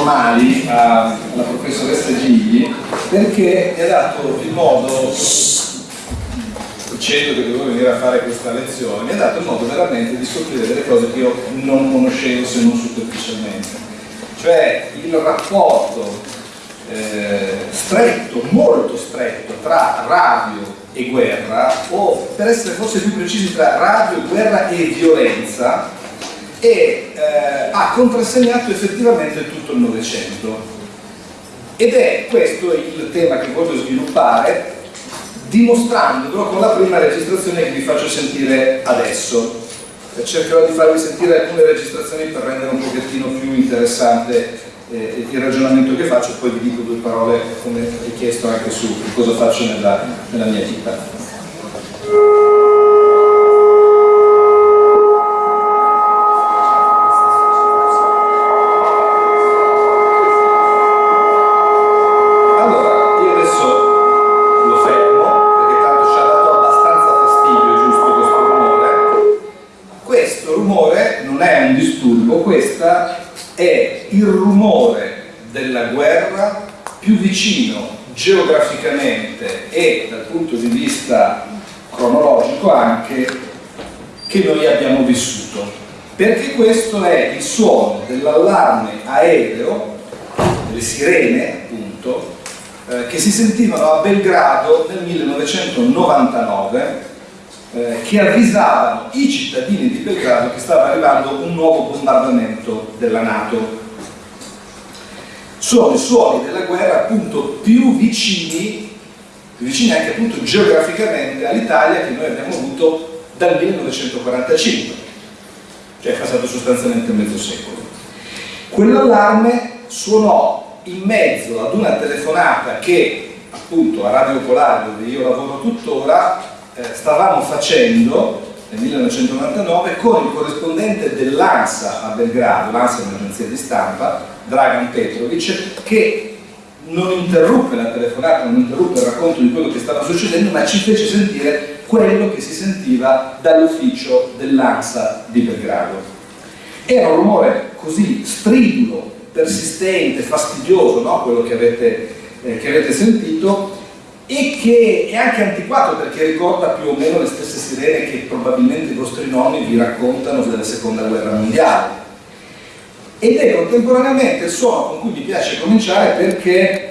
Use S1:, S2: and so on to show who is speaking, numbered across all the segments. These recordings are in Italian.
S1: formali alla professoressa Gigli perché mi ha dato il modo dicendo che dovevo venire a fare questa lezione mi ha dato il modo veramente di scoprire delle cose che io non conoscevo se non superficialmente. Cioè il rapporto eh, stretto, molto stretto tra radio e guerra o per essere forse più precisi tra radio, guerra e violenza e eh, ha contrassegnato effettivamente tutto il Novecento. Ed è questo il tema che voglio sviluppare dimostrandolo con la prima registrazione che vi faccio sentire adesso. Cercherò di farvi sentire alcune registrazioni per rendere un pochettino più interessante eh, il ragionamento che faccio, poi vi dico due parole come richiesto anche su cosa faccio nella, nella mia vita. Questo è il suono dell'allarme aereo delle sirene appunto eh, che si sentivano a Belgrado nel 1999 eh, che avvisavano i cittadini di Belgrado che stava arrivando un nuovo bombardamento della Nato. Sono i suoni della guerra appunto più vicini, più vicini anche appunto geograficamente all'Italia che noi abbiamo avuto dal 1945, cioè è passato sostanzialmente mezzo secolo. Quell'allarme suonò in mezzo ad una telefonata che appunto a Radio Polare dove io lavoro tuttora eh, stavamo facendo nel 1999 con il corrispondente dell'ANSA a Belgrado, l'ANSA è un'agenzia di stampa, Dragan Petrovic, che non interruppe la telefonata, non interruppe il racconto di quello che stava succedendo, ma ci fece sentire quello che si sentiva dall'ufficio dell'ANSA di Belgrado. Era un rumore così stridulo, persistente, fastidioso, no? quello che avete, eh, che avete sentito, e che è anche antiquato perché ricorda più o meno le stesse sirene che probabilmente i vostri nonni vi raccontano della seconda guerra mondiale ed è contemporaneamente il suono con cui mi piace cominciare perché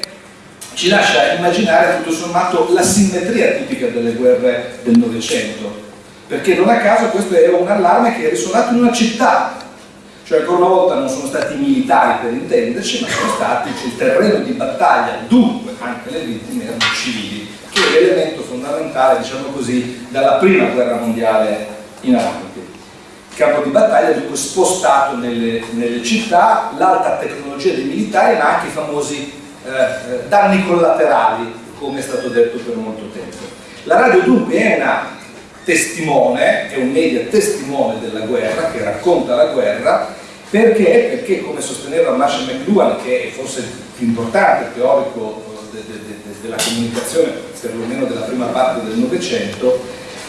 S1: ci lascia immaginare tutto sommato la simmetria tipica delle guerre del Novecento perché non a caso questo era un allarme che è risuonato in una città cioè ancora una volta non sono stati i militari per intenderci, ma sono stati il terreno di battaglia, dunque anche le vittime erano civili, che è l'elemento fondamentale, diciamo così, dalla prima guerra mondiale in avanti. Campo di battaglia dunque spostato nelle, nelle città, l'alta tecnologia dei militari, ma anche i famosi eh, eh, danni collaterali, come è stato detto per molto tempo. La radio dunque è una testimone, è un media testimone della guerra, che racconta la guerra, perché? Perché come sosteneva Marshall McLuhan, che è forse il più importante teorico eh, de, de, de, della comunicazione, perlomeno della prima parte del Novecento,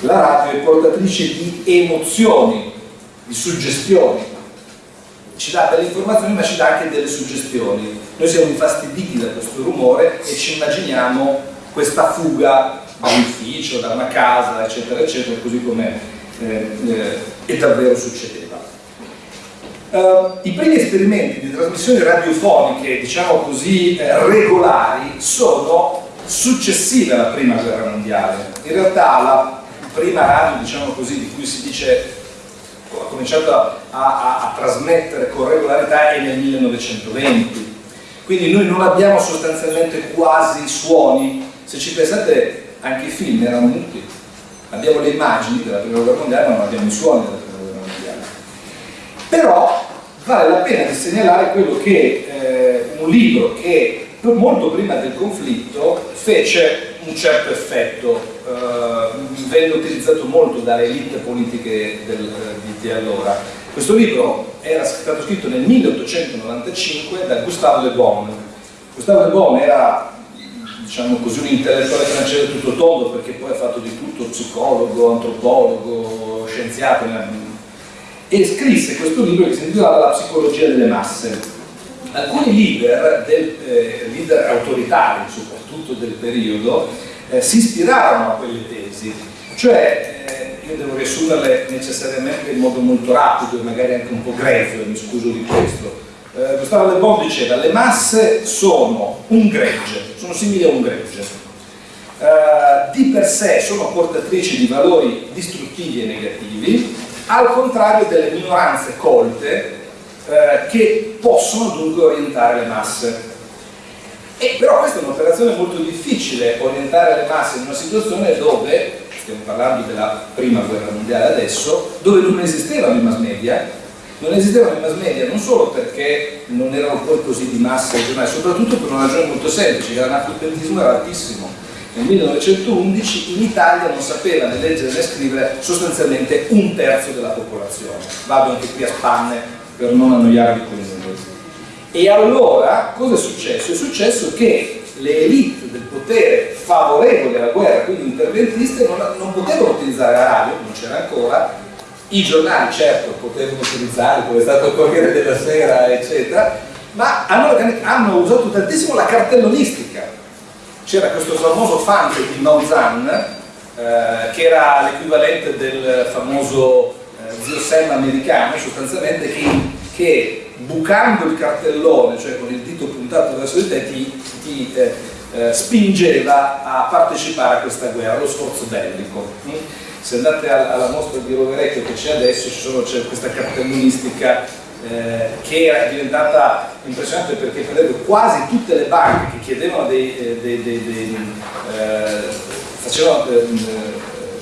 S1: la radio è portatrice di emozioni, di suggestioni. Ci dà delle informazioni ma ci dà anche delle suggestioni. Noi siamo infastiditi da questo rumore e ci immaginiamo questa fuga dall'ufficio, da una casa, eccetera, eccetera, così come eh, eh, davvero succedeva. Uh, I primi esperimenti di trasmissioni radiofoniche, diciamo così, eh, regolari, sono successive alla prima guerra mondiale. In realtà la prima radio, diciamo così, di cui si dice ha cominciato a, a, a trasmettere con regolarità è nel 1920. Quindi noi non abbiamo sostanzialmente quasi suoni. Se ci pensate, anche i film erano muti. Abbiamo le immagini della prima guerra mondiale, ma non abbiamo i suoni della prima guerra mondiale. Però vale la pena di segnalare quello che eh, un libro che molto prima del conflitto fece un certo effetto, eh, venne utilizzato molto dalle elite politiche del, eh, di, di allora. Questo libro era stato scritto nel 1895 da Gustave Le Bon. Gustave Le Bon era diciamo così, un intellettuale francese tutto tondo perché poi ha fatto di tutto, psicologo, antropologo, scienziato, e scrisse questo libro che si intitolava La psicologia delle masse. alcuni leader, del, eh, leader autoritari soprattutto del periodo, eh, si ispirarono a quelle tesi, cioè eh, io devo riassumerle necessariamente in modo molto rapido e magari anche un po' grezzo, mi scuso di questo. Eh, Gustavo Le Bon diceva le masse sono un gregge, sono simili a un gregge, Uh, di per sé sono portatrici di valori distruttivi e negativi, al contrario delle minoranze colte uh, che possono dunque orientare le masse. E però questa è un'operazione molto difficile, orientare le masse in una situazione dove, stiamo parlando della prima guerra mondiale adesso, dove non esistevano i mass media, non esistevano i mass media non solo perché non erano poi così di massa giornali, soprattutto per una ragione molto semplice, che l'analfabetismo era altissimo nel 1911 in Italia non sapeva né leggere né scrivere sostanzialmente un terzo della popolazione. Vado anche qui a spanne per non annoiarvi con i numeri. E allora cosa è successo? È successo che le elite del potere favorevoli alla guerra, quindi interventiste, non, non potevano utilizzare la radio, non c'era ancora, i giornali certo potevano utilizzare, come è stato il Corriere della Sera, eccetera, ma hanno, hanno usato tantissimo la cartellonistica c'era questo famoso fante di Mauzan eh, che era l'equivalente del famoso eh, zio Sam americano sostanzialmente che, che, bucando il cartellone cioè con il dito puntato verso di te ti, ti eh, eh spingeva a partecipare a questa guerra, allo sforzo bellico mm? se andate alla mostra di Roverecchio che c'è adesso c'è questa cartellonistica eh, che era diventata impressionante perché per esempio quasi tutte le banche che chiedevano dei, eh, dei, dei, dei eh, facevano, eh,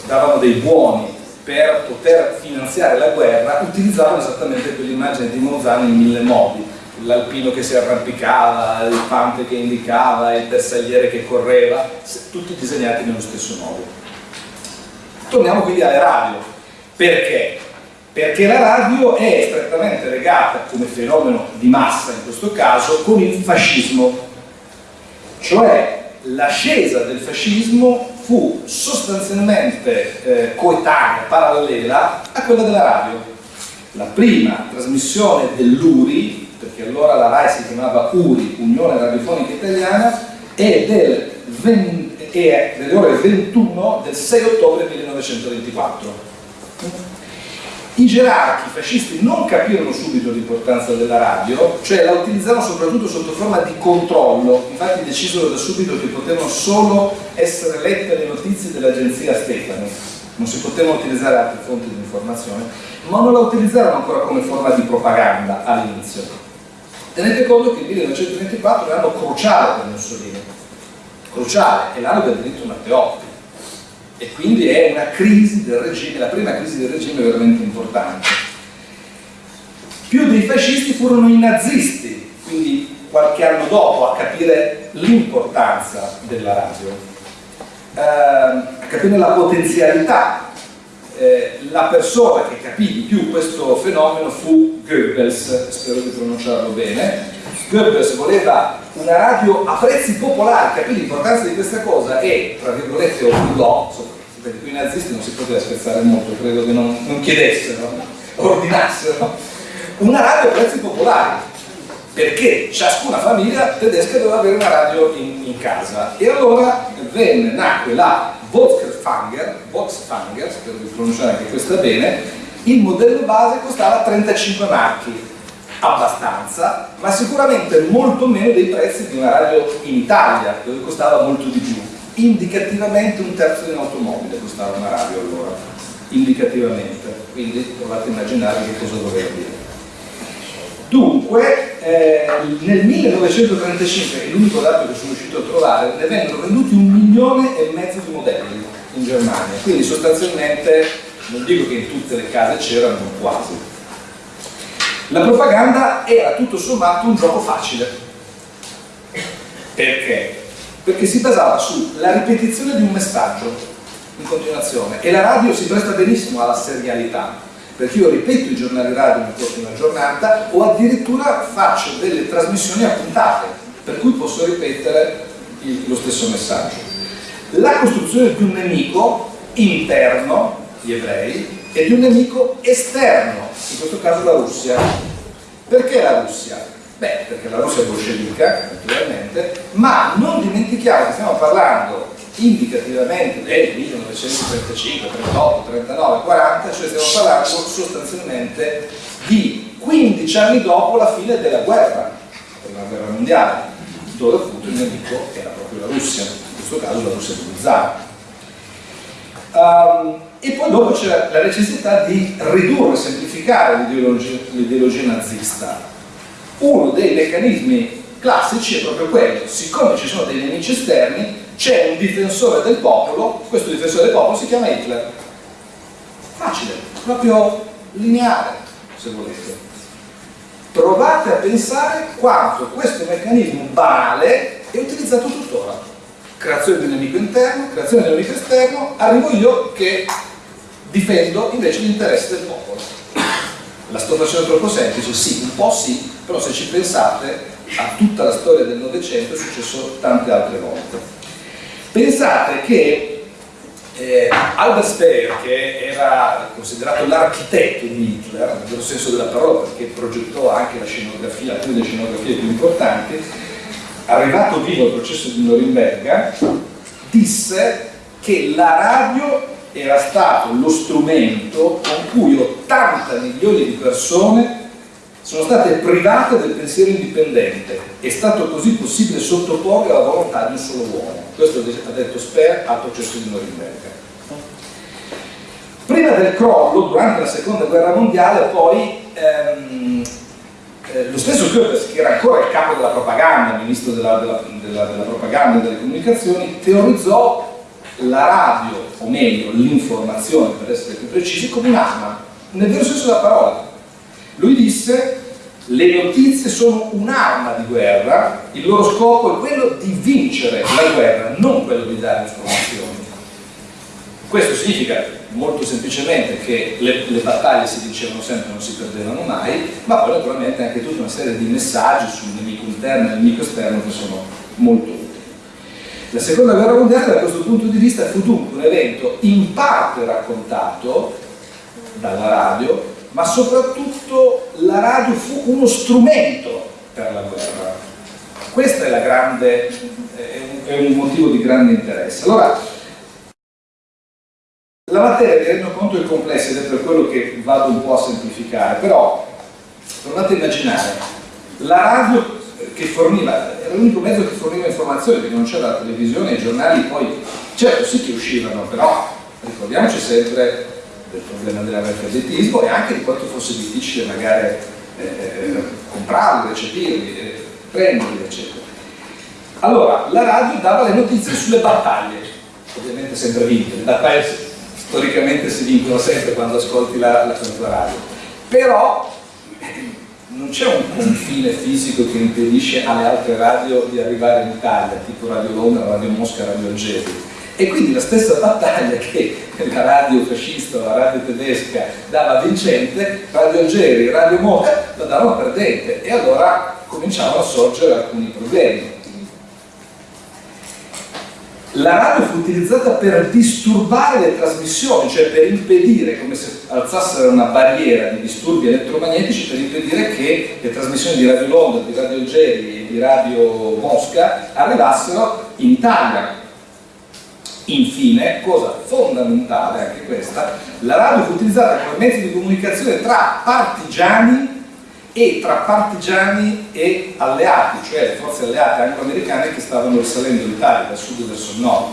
S1: davano dei buoni per poter finanziare la guerra utilizzavano esattamente quell'immagine di Mozano in mille modi. L'alpino che si arrampicava, il pante che indicava, il bersagliere che correva tutti disegnati nello stesso modo. Torniamo quindi alle radio. Perché? perché la radio è strettamente legata come fenomeno di massa in questo caso con il fascismo. Cioè l'ascesa del fascismo fu sostanzialmente eh, coetanea, parallela a quella della radio. La prima trasmissione dell'URI perché allora la RAI si chiamava URI, Unione Radiofonica Italiana è, del 20, è delle ore 21 del 6 ottobre 1924 i gerarchi fascisti non capirono subito l'importanza della radio, cioè la utilizzarono soprattutto sotto forma di controllo, infatti decisero da subito che potevano solo essere lette le notizie dell'agenzia Stefani, non si potevano utilizzare altre fonti di informazione, ma non la utilizzarono ancora come forma di propaganda all'inizio. Tenete conto che il 1924 è l'anno cruciale per Mussolini, cruciale, è l'anno del diritto Matteotti, e quindi è una crisi del regime, la prima crisi del regime veramente importante. Più dei fascisti furono i nazisti, quindi qualche anno dopo, a capire l'importanza della radio, eh, a capire la potenzialità. Eh, la persona che capì di più questo fenomeno fu Goebbels, spero di pronunciarlo bene. Goebbels voleva una radio a prezzi popolari, capì l'importanza di questa cosa e, tra virgolette, obbligò, perché qui i nazisti non si poteva scherzare molto, credo che non, non chiedessero, ordinassero, una radio a prezzi popolari, perché ciascuna famiglia tedesca doveva avere una radio in, in casa. E allora venne, nacque la Volksfanger, Volksfanger, spero di pronunciare anche questa bene, il modello base costava 35 marchi, abbastanza, ma sicuramente molto meno dei prezzi di una radio in Italia, dove costava molto di più. Indicativamente un terzo di un'automobile costava una radio allora, indicativamente, quindi provate a immaginare che cosa voleva dire. Dunque, eh, nel 1935, che è l'unico dato che sono riuscito a trovare, ne vennero venduti un milione e mezzo di modelli in Germania, quindi sostanzialmente, non dico che in tutte le case c'erano, quasi. La propaganda era tutto sommato un gioco facile. Perché? perché si basava sulla ripetizione di un messaggio in continuazione e la radio si presta benissimo alla serialità perché io ripeto i giornali radio nel corso di una giornata o addirittura faccio delle trasmissioni appuntate per cui posso ripetere il, lo stesso messaggio la costruzione di un nemico interno, gli ebrei, e di un nemico esterno, in questo caso la Russia. Perché la Russia? Beh, perché la Russia è bolscevica, naturalmente, ma non dimentichiamo che stiamo parlando indicativamente del 1935, 38, 39, 40, cioè stiamo parlando sostanzialmente di 15 anni dopo la fine della guerra, della guerra mondiale, dove appunto il nemico era proprio la Russia, in questo caso la Russia del zar. Um, e poi dopo c'è la necessità di ridurre semplificare l'ideologia nazista. Uno dei meccanismi classici è proprio quello, siccome ci sono dei nemici esterni, c'è un difensore del popolo, questo difensore del popolo si chiama Hitler. Facile, proprio lineare, se volete. Provate a pensare quanto questo meccanismo banale è utilizzato tuttora. Creazione di un nemico interno, creazione di un nemico esterno, arrivo io che difendo invece gli interessi del popolo. La sto facendo troppo semplice? Sì, un po' sì, però se ci pensate a tutta la storia del Novecento è successo tante altre volte. Pensate che eh, Albert Speer, che era considerato l'architetto di Hitler, nel vero senso della parola, perché progettò anche la scenografia, alcune delle scenografie più importanti, arrivato vivo al processo di Norimberga, disse che la radio era stato lo strumento con cui 80 milioni di persone sono state private del pensiero indipendente. È stato così possibile sottoporre alla volontà di un solo uomo. Questo ha detto Sper al processo di Norimberga. Prima del crollo, durante la seconda guerra mondiale, poi ehm, eh, lo stesso Goebbels, che era ancora il capo della propaganda, ministro della, della, della, della propaganda e delle comunicazioni, teorizzò la radio, o meglio l'informazione per essere più precisi, come un'arma, nel vero senso della parola lui disse le notizie sono un'arma di guerra, il loro scopo è quello di vincere la guerra, non quello di dare informazioni. Questo significa molto semplicemente che le, le, battaglie si dicevano sempre non si perdevano mai, ma poi naturalmente anche tutta una serie di messaggi sul nemico interno e nemico esterno che sono molto. La seconda guerra mondiale da questo punto di vista fu dunque un evento in parte raccontato dalla radio, ma soprattutto la radio fu uno strumento per la guerra. Questo è, grande, è un motivo di grande interesse. Allora, la materia, mi rendo conto, è complessa ed è per quello che vado un po' a semplificare, però provate a immaginare, la radio che forniva, era l'unico mezzo che forniva informazioni, perché non c'era la televisione, i giornali poi, certo sì che uscivano, però ricordiamoci sempre del problema dell'analfabetismo e anche di quanto fosse difficile magari eh, eh, comprarli, recepirli, eh, prenderli, eccetera. Allora, la radio dava le notizie sulle battaglie, ovviamente sempre vinte, le battaglie storicamente si vincono sempre quando ascolti la, la, radio, però non c'è un confine fisico che impedisce alle altre radio di arrivare in Italia, tipo Radio Londra, Radio Mosca, Radio Algeri e quindi la stessa battaglia che la radio fascista, la radio tedesca dava vincente, Radio Algeri, Radio Moca la davano perdente e allora cominciavano a sorgere alcuni problemi. La radio fu utilizzata per disturbare le trasmissioni, cioè per impedire, come se alzassero una barriera di disturbi elettromagnetici, per impedire che le trasmissioni di Radio Londra, di Radio Algeri e di Radio Mosca arrivassero in Italia. Infine, cosa fondamentale anche questa, la radio fu utilizzata come mezzo di comunicazione tra partigiani e tra partigiani e alleati, cioè le forze alleate anglo-americane che stavano risalendo l'Italia dal sud verso il nord.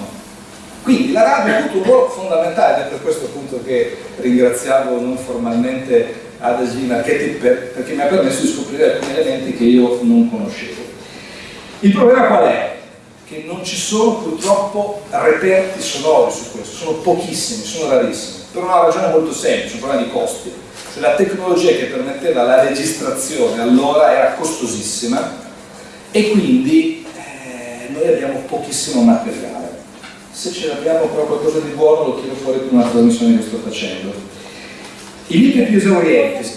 S1: Quindi la radio ha avuto un ruolo fondamentale ed è per questo appunto che ringraziavo non formalmente Adesi Marchetti per, perché mi ha permesso di scoprire alcuni elementi che io non conoscevo. Il problema qual è? che non ci sono purtroppo reperti sonori su questo, sono pochissimi, sono rarissimi, per una ragione molto semplice, un problema di costi. La tecnologia che permetteva la registrazione allora era costosissima e quindi eh, noi abbiamo pochissimo materiale. Se ce l'abbiamo però qualcosa di buono lo tiro fuori con una trasmissione che sto facendo. I libri più esaurienti,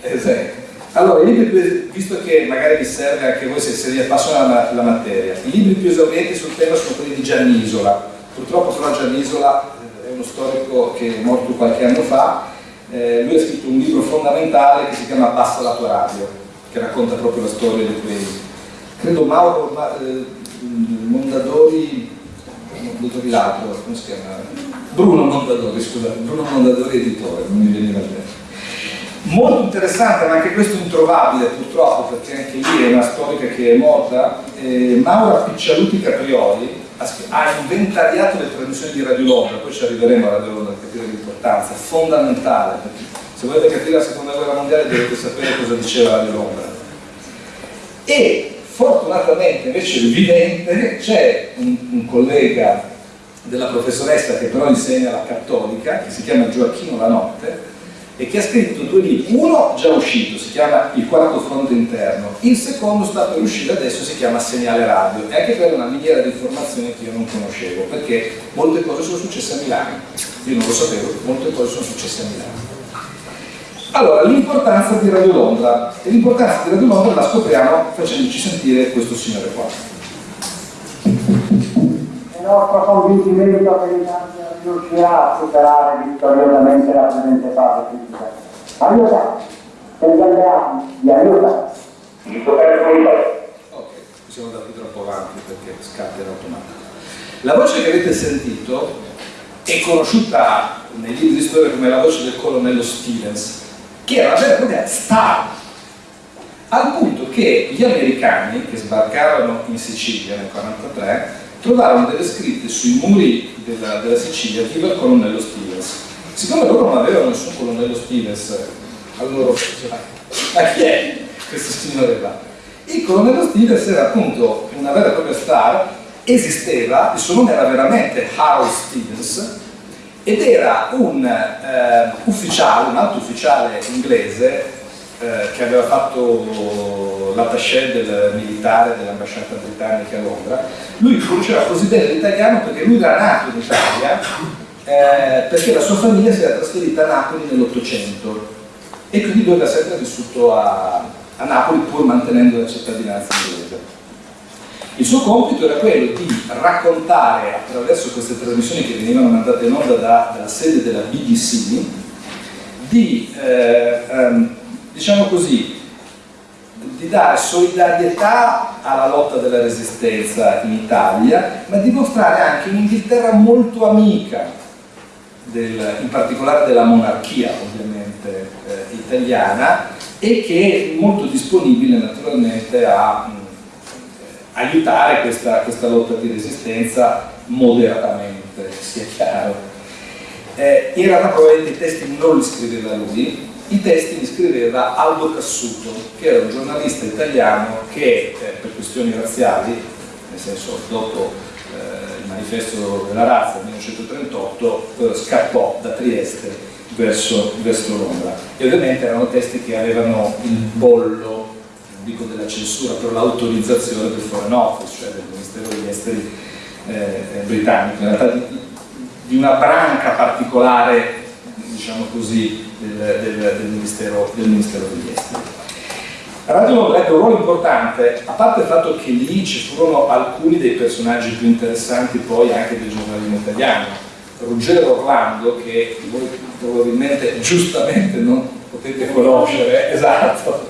S1: esatto, allora, i libri, visto che magari vi serve anche voi se, se vi la, la, materia, i libri più esaurienti sul tema sono quelli di Giannisola. Purtroppo però Giannisola eh, è uno storico che è morto qualche anno fa, eh, lui ha scritto un libro fondamentale che si chiama Basta la tua radio, che racconta proprio la storia di quei, credo Mauro Ma, eh, Mondadori, Mondadori l'altro, come si chiama? Bruno Mondadori, scusate, Bruno Mondadori editore, non mi veniva bene. Molto interessante, ma anche questo introvabile purtroppo, perché anche lì è una storica che è morta, eh, Maura Piccialuti Caprioli ha inventariato le trasmissioni di Radio Londra, poi ci arriveremo a Radio Londra per capire l'importanza, fondamentale, perché se volete capire la seconda guerra mondiale dovete sapere cosa diceva Radio Londra. E fortunatamente invece evidente c'è un, un collega della professoressa che però insegna la cattolica, che si chiama Gioacchino La Notte, e che ha scritto due libri, uno già uscito, si chiama Il quarto fronte interno, il secondo sta per uscire adesso, si chiama Segnale Radio, e anche quella è una miniera di informazioni che io non conoscevo, perché molte cose sono successe a Milano, io non lo sapevo, molte cose sono successe a Milano. Allora, l'importanza di Radio Londra, e l'importanza di Radio Londra la scopriamo facendoci sentire questo signore qua.
S2: Il nostro convincimento che l'Italia riuscirà a superare vittoriosamente la presente fase critica. Aiuta! Per gli alleati, vi aiuta!
S3: Il governo
S1: Ok, siamo andati troppo avanti perché scatta in automatico. La voce che avete sentito è conosciuta nei libri di storia come la voce del colonnello Stevens, che era una vera e propria star, al punto che gli americani che sbarcarono in Sicilia nel 1943 trovarono delle scritte sui muri della, della Sicilia viva il colonnello Stevens. Siccome loro non avevano nessun colonnello Stevens, allora ma chi è questo signore qua? Il colonnello Stevens era appunto una vera e propria star, esisteva, il suo nome era veramente Harold Stevens ed era un eh, ufficiale, un alto ufficiale inglese eh, che aveva fatto l'attaché del militare dell'ambasciata britannica a Londra, lui conosceva così bene l'italiano perché lui era nato in Italia, eh, perché la sua famiglia si era trasferita a Napoli nell'Ottocento e quindi lui aveva sempre vissuto a, a Napoli pur mantenendo la cittadinanza inglese. Il suo compito era quello di raccontare attraverso queste trasmissioni che venivano mandate in onda da, dalla sede della BBC, di eh, ehm, diciamo così, di dare solidarietà alla lotta della resistenza in Italia, ma di mostrare anche un'Inghilterra molto amica, del, in particolare della monarchia ovviamente eh, italiana, e che è molto disponibile naturalmente a mh, aiutare questa, questa, lotta di resistenza moderatamente, sia chiaro. Eh, in realtà probabilmente i testi non li scriveva lui, i testi li scriveva Aldo Cassuto, che era un giornalista italiano che eh, per questioni razziali, nel senso dopo eh, il manifesto della razza del 1938, eh, scappò da Trieste verso, verso, Londra. E ovviamente erano testi che avevano il bollo, non dico della censura, però l'autorizzazione del Foreign Office, cioè del Ministero degli Esteri eh, britannico, in realtà di, di una branca particolare, diciamo così, del, del, del, ministero, del Ministero degli Esteri. Radio ebbe un ruolo importante, a parte il fatto che lì ci furono alcuni dei personaggi più interessanti poi anche del giornalismo italiano. Ruggero Orlando, che voi probabilmente giustamente non potete conoscere, esatto,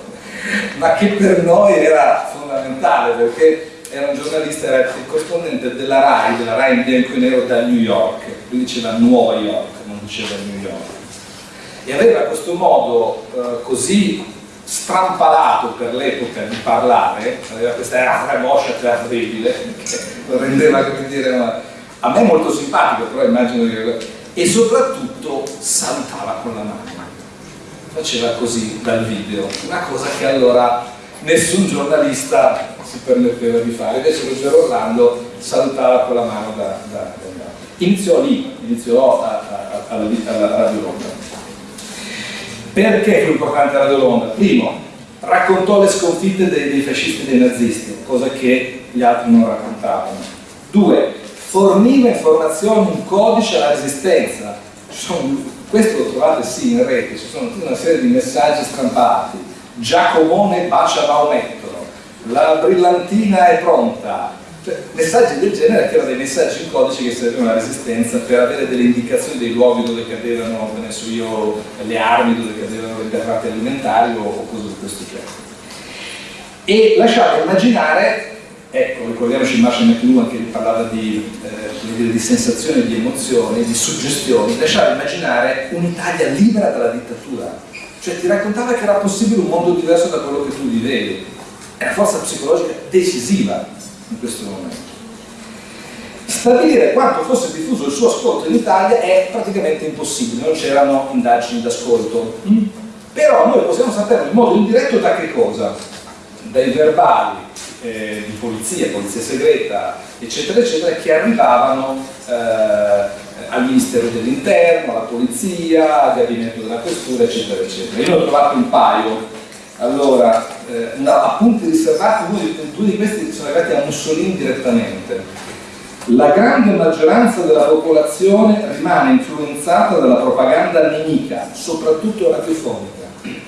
S1: ma che per noi era fondamentale perché era un giornalista, era il corrispondente della RAI, della RAI in bianco e nero da New York, lui diceva Nuova York, non diceva New York e aveva questo modo eh, così strampalato per l'epoca di parlare, aveva questa ramoscia terribile che lo rendeva, come dire, una, a me molto simpatico, però immagino che... e soprattutto salutava con la mano, faceva così dal video, una cosa che allora nessun giornalista si permetteva di fare, invece Ruggero Orlando salutava con la mano da, da, da, iniziò lì, iniziò alla Radio Londra. Perché fu importante Radio Londra? Primo, raccontò le sconfitte dei, dei fascisti e dei nazisti, cosa che gli altri non raccontavano. Due, forniva informazioni, un codice alla resistenza. Questo lo trovate sì in rete, ci sono tutta una serie di messaggi stampati. Giacomone bacia Maometto, la brillantina è pronta, messaggi del genere che erano dei messaggi in codice che servivano alla resistenza per avere delle indicazioni dei luoghi dove cadevano, so io, le armi, dove cadevano le derrate alimentari o, o cose di questo genere. e lasciava immaginare Ecco, ricordiamoci Marshall McLuhan che parlava di, eh, di sensazioni, di emozioni, di suggestioni, lasciava immaginare un'Italia libera dalla dittatura, cioè ti raccontava che era possibile un mondo diverso da quello che tu vivevi. È una forza psicologica decisiva in questo momento. Stabilire quanto fosse diffuso il suo ascolto in Italia è praticamente impossibile, non c'erano indagini d'ascolto. Mm? Però noi possiamo sapere in modo indiretto da che cosa? Dai verbali eh, di polizia, polizia segreta, eccetera, eccetera, che arrivavano eh, al Ministero dell'Interno, alla polizia, al gabinetto della questura, eccetera, eccetera. Io ne ho trovato un paio. Allora, eh, una, appunti riservati, due di, questi sono arrivati a Mussolini direttamente. La grande maggioranza della popolazione rimane influenzata dalla propaganda nemica, soprattutto radiofonica.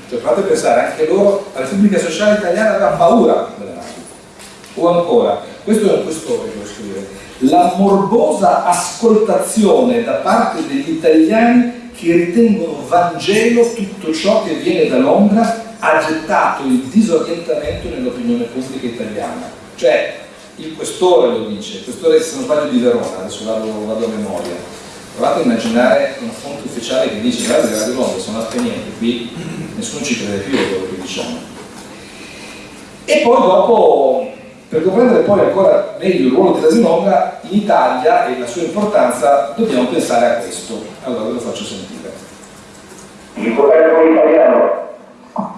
S1: Cioè, fate pensare, anche loro, la Repubblica Sociale Italiana aveva paura delle o ancora, questo è un questore che lo la morbosa ascoltazione da parte degli italiani che ritengono Vangelo tutto ciò che viene da Londra ha gettato il disorientamento nell'opinione pubblica italiana. Cioè, il questore lo dice, il questore se non sbaglio di Verona, adesso vado, vado a memoria. Provate a immaginare una fonte ufficiale che dice guarda Radio Londra sono attenienti, qui nessuno ci crede più a quello che diciamo. E poi dopo per comprendere poi ancora meglio il ruolo della Zinonga in Italia e la sua importanza dobbiamo pensare a questo. Allora ve lo faccio sentire.
S3: Il governo italiano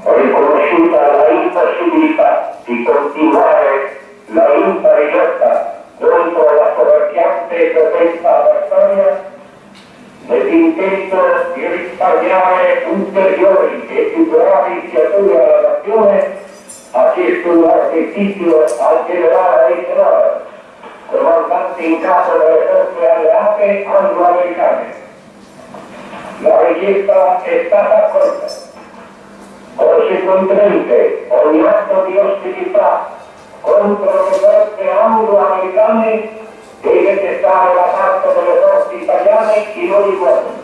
S3: riconosciuta la impossibilità di continuare la impari lotta contro la soverchiante potenza avversaria nell'intento di risparmiare ulteriori e più gravi fiature alla nazione ha chiesto un artificio al generale Eisenhower, comandante in capo delle forze alleate anglo-americane. La richiesta è stata accolta. Conseguentemente, ogni atto di ostilità contro le forze anglo-americane deve cessare da parte delle forze italiane in ogni modo.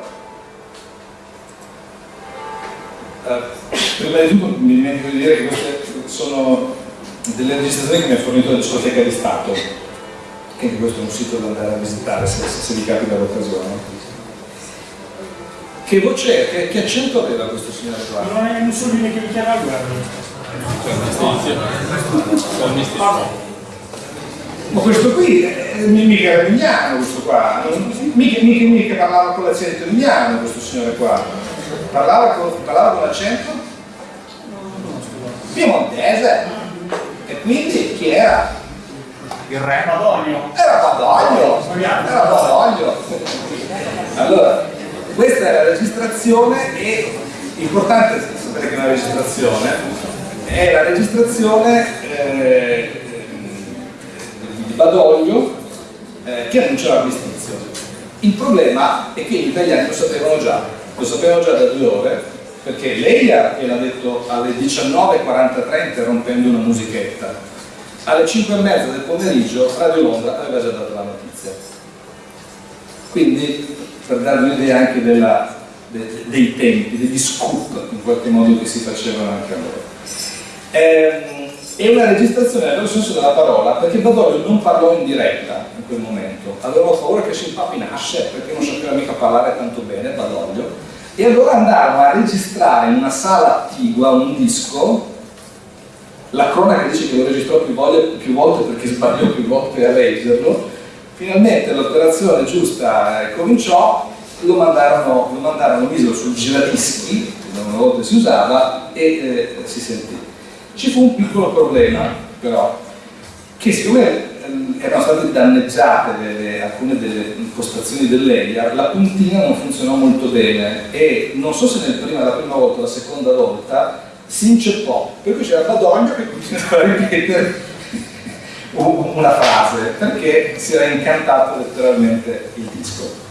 S1: Uh, prima di tutto mi dimentico di dire che queste sono delle registrazioni che mi ha fornito la discoteca di Stato, che anche questo è un sito da andare a visitare se, se, se vi capita l'occasione. Che voce è? Che, che, accento aveva questo signore qua?
S4: Non è Mussolini che mi chiama a guerra.
S1: Ma questo qui è, mica era mignano questo qua, mica, mica, mica parlava con l'accento mignano questo signore qua. Parlava con, parlava con l'accento piemontese e quindi chi era?
S4: Il re Badoglio
S1: era Badoglio era Badoglio allora questa è la registrazione e importante sapere che è una registrazione. È la registrazione eh, di Badoglio eh, che annuncia l'armistizio il problema è che gli italiani lo sapevano già lo sapevano già da due ore perché lei gliel'ha detto alle 19.43 interrompendo una musichetta. Alle 5.30 del pomeriggio Radio Londra aveva già dato la notizia. Quindi per darvi un'idea anche della, de, dei tempi, degli scoop in qualche modo che si facevano anche a loro. Ehm, è una registrazione nel vero senso della parola perché Badoglio non parlò in diretta in quel momento. Aveva paura che si impapinasse perché non sapeva mica parlare tanto bene Badoglio e allora andarono a registrare in una sala attigua un disco. La cronaca dice che lo registrò più volte, più volte perché sbagliò più volte a leggerlo finalmente l'operazione giusta cominciò. Lo mandarono, lo mandarono misero sul giradischi che una volta si usava e eh, si sentì. Ci fu un piccolo problema però che siccome Ehm, erano state danneggiate delle, alcune delle impostazioni dell'EIA, la puntina non funzionò molto bene e non so se nel prima, la prima volta o la seconda volta si inceppò, per cui c'era Badoglio che continuava a ripetere una frase perché si era incantato letteralmente il disco.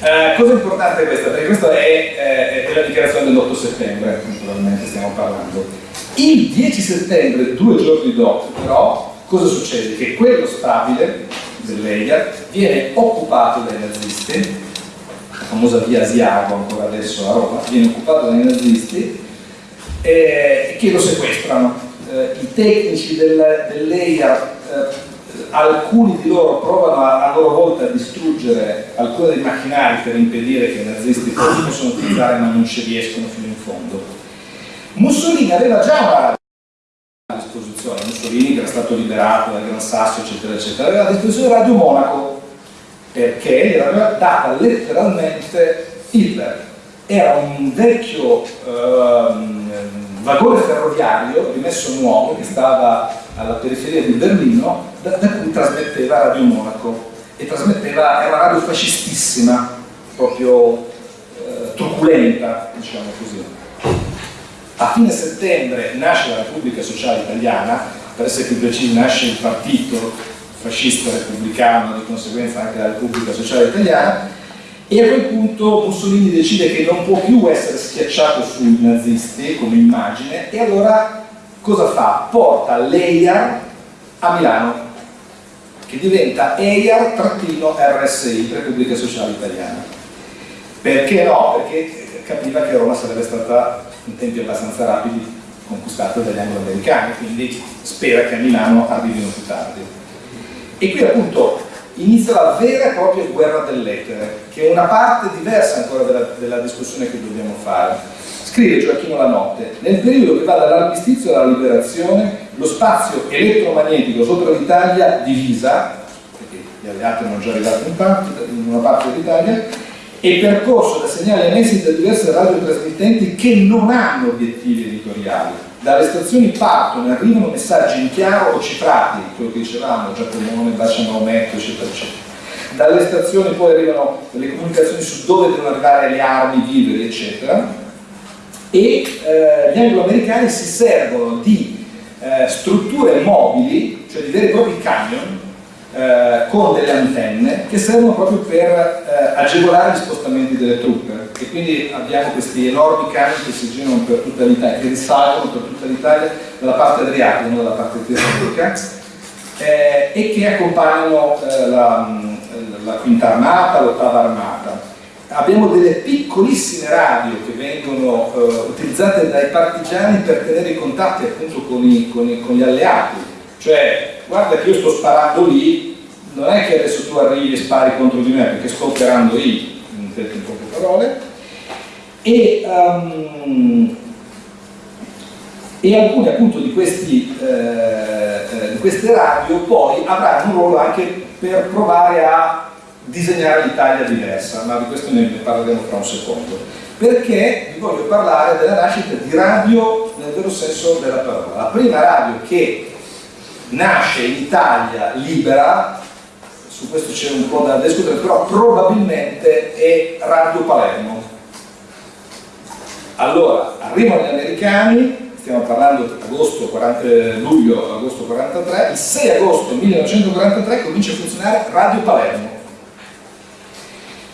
S1: Eh, cosa importante è questa? Perché questa è, eh, è la dichiarazione dell'8 settembre, naturalmente stiamo parlando. Il 10 settembre, due giorni dopo, però, cosa succede? Che quello stabile dell'Elia viene occupato dai nazisti, la famosa via Asiago ancora adesso a Roma, viene occupato dai nazisti eh, che lo sequestrano. Eh, i tecnici del, dell'EIA, eh, alcuni di loro provano a, a, loro volta a distruggere alcuni dei macchinari per impedire che i nazisti possano utilizzare ma non ci riescono fino in fondo. Mussolini aveva già una radio a disposizione, Mussolini che era stato liberato dal Gran Sasso eccetera eccetera, aveva a disposizione Radio Monaco perché gli era data letteralmente Hitler. Era un vecchio ehm, vagone ferroviario rimesso nuovo che stava alla periferia di Berlino da, da cui trasmetteva Radio Monaco. E trasmetteva, era una radio fascistissima, proprio eh, truculenta, diciamo così. A fine settembre nasce la Repubblica Sociale Italiana, per essere più precisi nasce il partito fascista repubblicano, di conseguenza anche la Repubblica Sociale Italiana, e a quel punto Mussolini decide che non può più essere schiacciato sui nazisti come immagine e allora cosa fa? Porta l'EIAR a Milano che diventa EIAR-RSI, Repubblica Sociale Italiana. Perché no? Perché capiva che Roma sarebbe stata in tempi abbastanza rapidi conquistata dagli anglo-americani, quindi spera che a Milano arrivino più tardi. E qui appunto inizia la vera e propria guerra dell'etere, che è una parte diversa ancora della, della discussione che dobbiamo fare. Scrive Gioacchino Lanotte, nel periodo che va dall'armistizio alla liberazione, lo spazio elettromagnetico sopra l'Italia divisa, perché gli alleati erano già arrivati in, parte, in una parte dell'Italia, è percorso da segnali emessi da diverse radiotrasmittenti che non hanno obiettivi editoriali. Dalle stazioni partono e arrivano messaggi in chiaro o cifrati, quello che dicevamo, Giacomone, Bacia Maometto, eccetera, eccetera. Dalle stazioni poi arrivano le comunicazioni su dove devono arrivare le armi, i viveri, eccetera. E eh, gli anglo-americani si servono di eh, strutture mobili, cioè di veri e propri camion, eh, con delle antenne che servono proprio per eh, agevolare gli spostamenti delle truppe e quindi abbiamo questi enormi camion che si girano per tutta l'Italia, che risalgono per tutta l'Italia dalla parte adriatica, non dalla parte tirrenica eh, e che accompagnano eh, la, la, quinta armata, l'ottava armata. Abbiamo delle piccolissime radio che vengono eh, utilizzate dai partigiani per tenere i contatti appunto con, i, con, i, con gli alleati, cioè guarda che io sto sparando lì, non è che adesso tu arrivi e spari contro di me perché sto operando lì, in poche parole, e, um, e alcune appunto di, questi, eh, eh, di queste radio poi avranno un ruolo anche per provare a disegnare l'Italia diversa, ma di questo ne parleremo fra un secondo, perché vi voglio parlare della nascita di radio nel vero senso della parola. La prima radio che nasce in Italia libera, su questo c'è un po' da discutere, però probabilmente è Radio Palermo. Allora, arrivano gli americani, stiamo parlando agosto 40, eh, luglio, agosto 43, il 6 agosto 1943 comincia a funzionare Radio Palermo.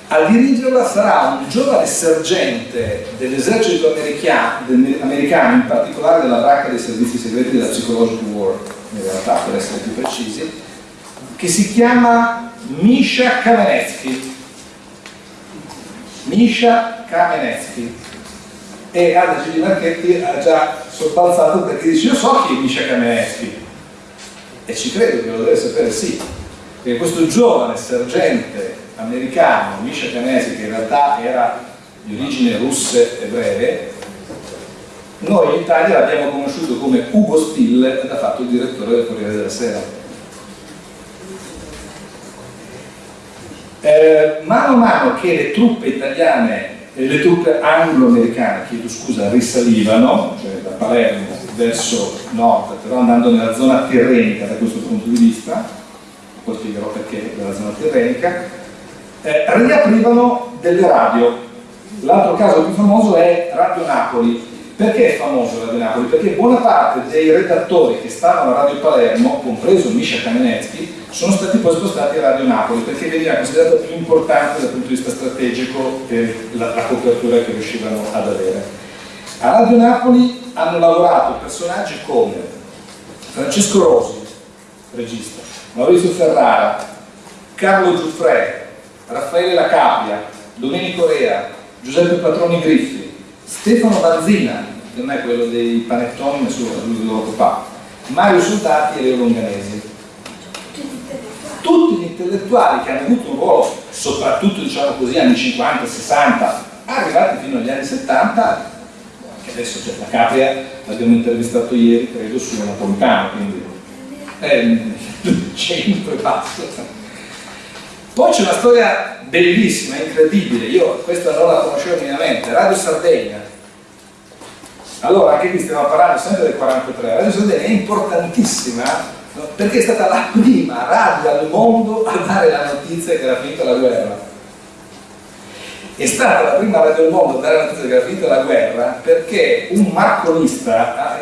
S1: A dirigerla sarà un giovane sergente dell'esercito americano, in particolare della bracca dei servizi segreti della Psychological War, in realtà per essere più precisi, che si chiama Misha Kamenetsky. Misha Kamenetsky. E Anna Gigi Marchetti ha già sorpalzato perché dice io so chi è Misha Kamenetsky e ci credo che lo deve sapere sì perché questo giovane sergente americano Misha Kamenetsky che in realtà era di origine russe ebree noi in Italia l'abbiamo conosciuto come Ugo Still ed ha fatto il direttore del Corriere della Sera. Eh, mano a mano che le truppe italiane le truppe anglo-americane, chiedo scusa, risalivano, cioè da Palermo verso nord, però andando nella zona tirrenica da questo punto di vista, poi spiegherò perché nella zona tirrenica, eh, riaprivano delle radio. L'altro caso più famoso è Radio Napoli, perché è famoso Radio Napoli? Perché buona parte dei redattori che stavano a Radio Palermo, compreso Misha Kamenetsky, sono stati poi spostati a Radio Napoli perché veniva considerato più importante dal punto di vista strategico per la, la copertura che riuscivano ad avere. A Radio Napoli hanno lavorato personaggi come Francesco Rosi, regista, Maurizio Ferrara, Carlo Giuffre, Raffaele Lacapia, Domenico Rea, Giuseppe Patroni Griffi, Stefano Banzina, che non è quello dei panettoni, nessuno lui lo fa, Mario Soldati e Leo Longanesi. Tutti gli intellettuali che hanno avuto un ruolo, soprattutto diciamo così, anni 50, 60, arrivati fino agli anni 70, che adesso c'è la Capria, l'abbiamo intervistato ieri, credo, su Napolitano, quindi è il centro e passo. Poi c'è una storia bellissima, incredibile, io questa non la conoscevo minimamente, Radio Sardegna. Allora, anche qui stiamo parlando sempre del 43, Radio Sardegna è importantissima perché è stata la prima radio al mondo a dare la notizia che era finita la guerra. È stata la prima radio al mondo a dare la notizia che era finita la guerra perché un marconista,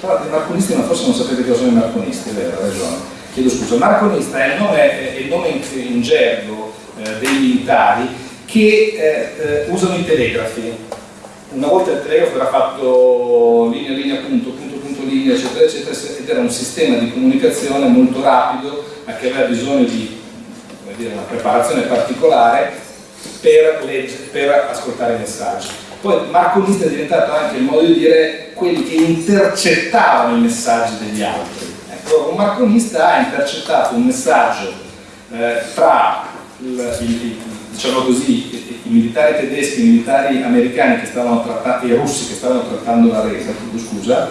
S1: tra i marconisti ma forse non sapete cosa sono i marconisti, vero, ragione, chiedo scusa, marconista è il nome, è il nome in, in gergo dei militari che eh, eh, usano i telegrafi. Una volta il telegrafo era fatto linea, linea, punto, punto, punto, linea, eccetera, eccetera, ed era un sistema di comunicazione molto rapido, ma che aveva bisogno di dire, una preparazione particolare per, per ascoltare i messaggi. Poi marconista è diventato anche il modo di dire quelli che intercettavano i messaggi degli altri. Ecco, un marconista ha intercettato un messaggio eh, tra il, il, diciamo così, i, militari tedeschi, i militari americani trattando, i russi che stavano trattando la resa, scusa,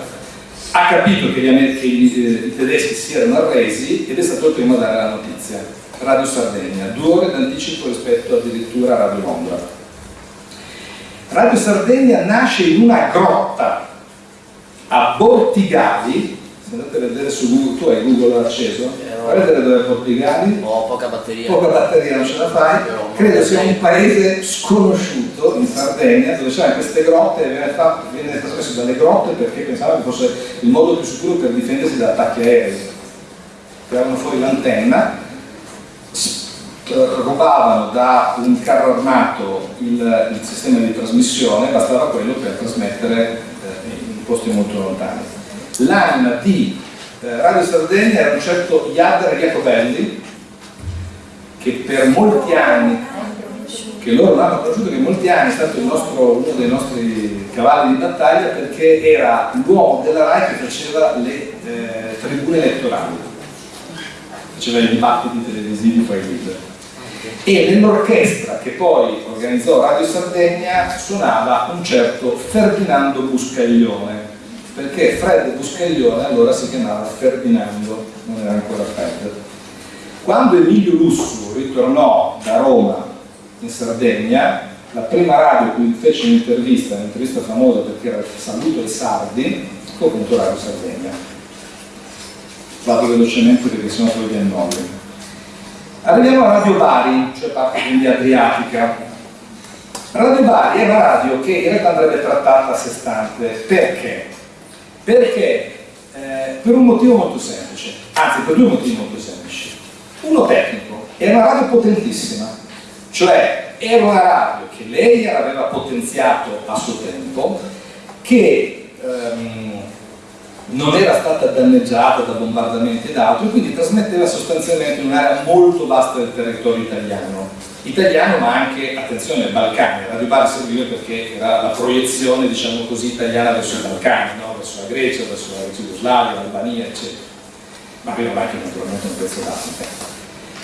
S1: ha capito che, gli, che i, i, tedeschi si erano arresi ed è stato il primo a dare la notizia. Radio Sardegna, due ore d'anticipo rispetto addirittura a Radio Londra. Radio Sardegna nasce in una grotta a Bortigali, se andate a vedere su Google, tu hai Google acceso?
S5: Eh,
S1: Vai a vedere dove è Bortigali?
S5: Ho poca batteria.
S1: Poca batteria non ce la fai, credo sia un paese sconosciuto in Sardegna dove c'erano queste grotte e viene, fatto, viene trasmesso dalle grotte perché pensavano che fosse il modo più sicuro per difendersi da attacchi aerei. Tiravano fuori l'antenna, rubavano da un carro armato il, il sistema di trasmissione, bastava quello per trasmettere eh, in posti molto lontani. L'anima di eh, Radio Sardegna era un certo Iader Jacobelli, che per molti anni, che loro l'hanno conosciuto, che molti anni è stato nostro- uno dei nostri cavalli di battaglia perché era l'uomo della RAI che faceva le eh, tribune elettorali, faceva i dibattiti televisivi fra i leader. E nell'orchestra che poi organizzò Radio Sardegna suonava un certo Ferdinando Buscaglione, perché Fred Buscaglione allora si chiamava Ferdinando, non era ancora Fred. Quando Emilio Lussu ritornò da Roma in Sardegna, la prima radio cui fece un'intervista, un'intervista famosa perché era il saluto ai sardi, fu appunto Radio Sardegna. Vado velocemente perché sennò poi vi annoio. Arriviamo a Radio Bari, cioè parte quindi adriatica. Radio Bari è una radio che in realtà andrebbe trattata a sé stante. Perché? Perché eh, per un motivo molto semplice, anzi per due motivi molto semplici. Uno tecnico, è una radio potentissima, cioè era una radio che lei aveva potenziato a suo tempo, che ehm, non era stata danneggiata da bombardamenti ed altro, e quindi trasmetteva sostanzialmente un'area molto vasta del territorio italiano. Italiano ma anche, attenzione, Balcani. Radio Bari serviva perché era la proiezione, diciamo così, italiana verso i Balcani, no? verso la Grecia, verso la Jugoslavia, l'Albania, eccetera. Ma aveva anche naturalmente un pezzo d'Africa.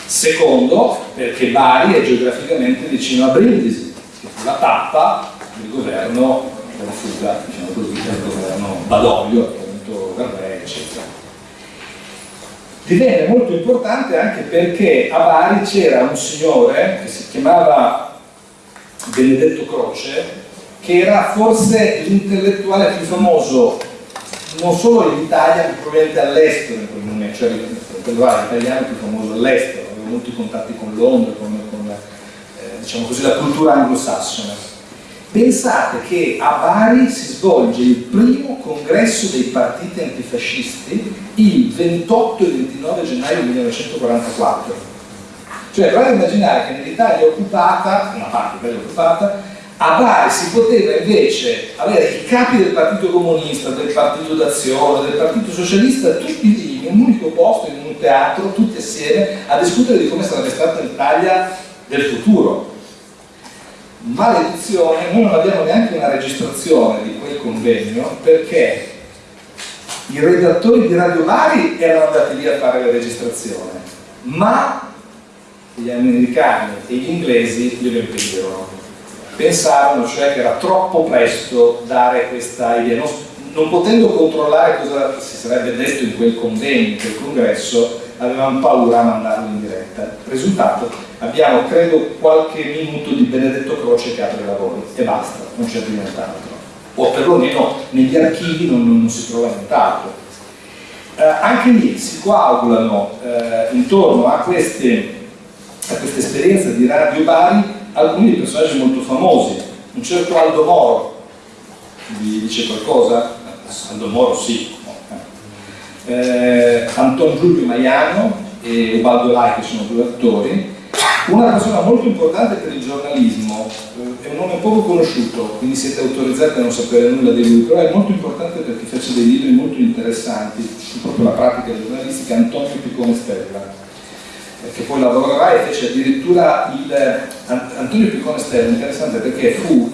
S1: Secondo, perché Bari è geograficamente vicino a Brindisi, che fu la tappa del governo della fuga, diciamo così, del governo Badoglio, appunto Garré, eccetera. Divenne molto importante anche perché a Bari c'era un signore che si chiamava Benedetto Croce, che era forse l'intellettuale più famoso non solo in Italia, ma probabilmente all'estero in quel momento, cioè l'intellettuale italiano più famoso all'estero, aveva molti contatti con Londra, con, con eh, diciamo così, la cultura anglosassone. Pensate che a Bari si svolge il primo congresso dei partiti antifascisti il 28 e 29 gennaio 1944. Cioè, provate a immaginare che nell'Italia occupata, una parte bella occupata, a Bari si poteva invece avere i capi del Partito Comunista, del Partito d'Azione, del Partito Socialista, tutti lì in un unico posto, in un teatro, tutti assieme, a discutere di come sarebbe stata l'Italia del futuro. Maledizione, noi non abbiamo neanche una registrazione di quel convegno perché i redattori di Radio Bari erano andati lì a fare la registrazione, ma gli americani e gli inglesi glielo impedirono. Pensarono cioè che era troppo presto dare questa idea, non, non potendo controllare cosa si sarebbe detto in quel convegno, in quel congresso, avevamo paura a mandarlo in diretta. Risultato, abbiamo credo qualche minuto di Benedetto Croce che apre i lavori e basta, non c'è più nient'altro. O perlomeno negli archivi non, non si trova nient'altro. Eh, anche lì si coagulano eh, intorno a queste a questa esperienza di Radio Bari alcuni personaggi molto famosi. Un certo Aldo Moro, vi dice qualcosa? Aldo Moro sì. Eh, Anton Giulio Maiano e Ubaldo Lai che sono due attori. Una persona molto importante per il giornalismo, eh, è un nome poco conosciuto, quindi siete autorizzati a non sapere nulla di lui, però è molto importante perché fece dei libri molto interessanti su proprio la pratica giornalistica, Antonio Piccone Stella che poi lavorerà e fece addirittura il Antonio Piccone Stella, interessante perché fu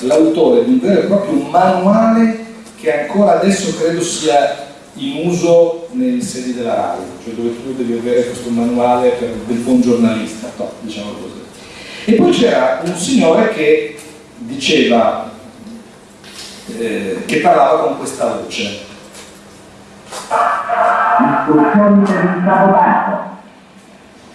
S1: l'autore di un vero e proprio manuale che ancora adesso credo sia in uso nei sedi della RAI, cioè dove tu devi avere questo manuale per, del buon giornalista, no, diciamo così. E poi c'era un signore che diceva, eh, che parlava con questa voce.
S2: Istruzioni per il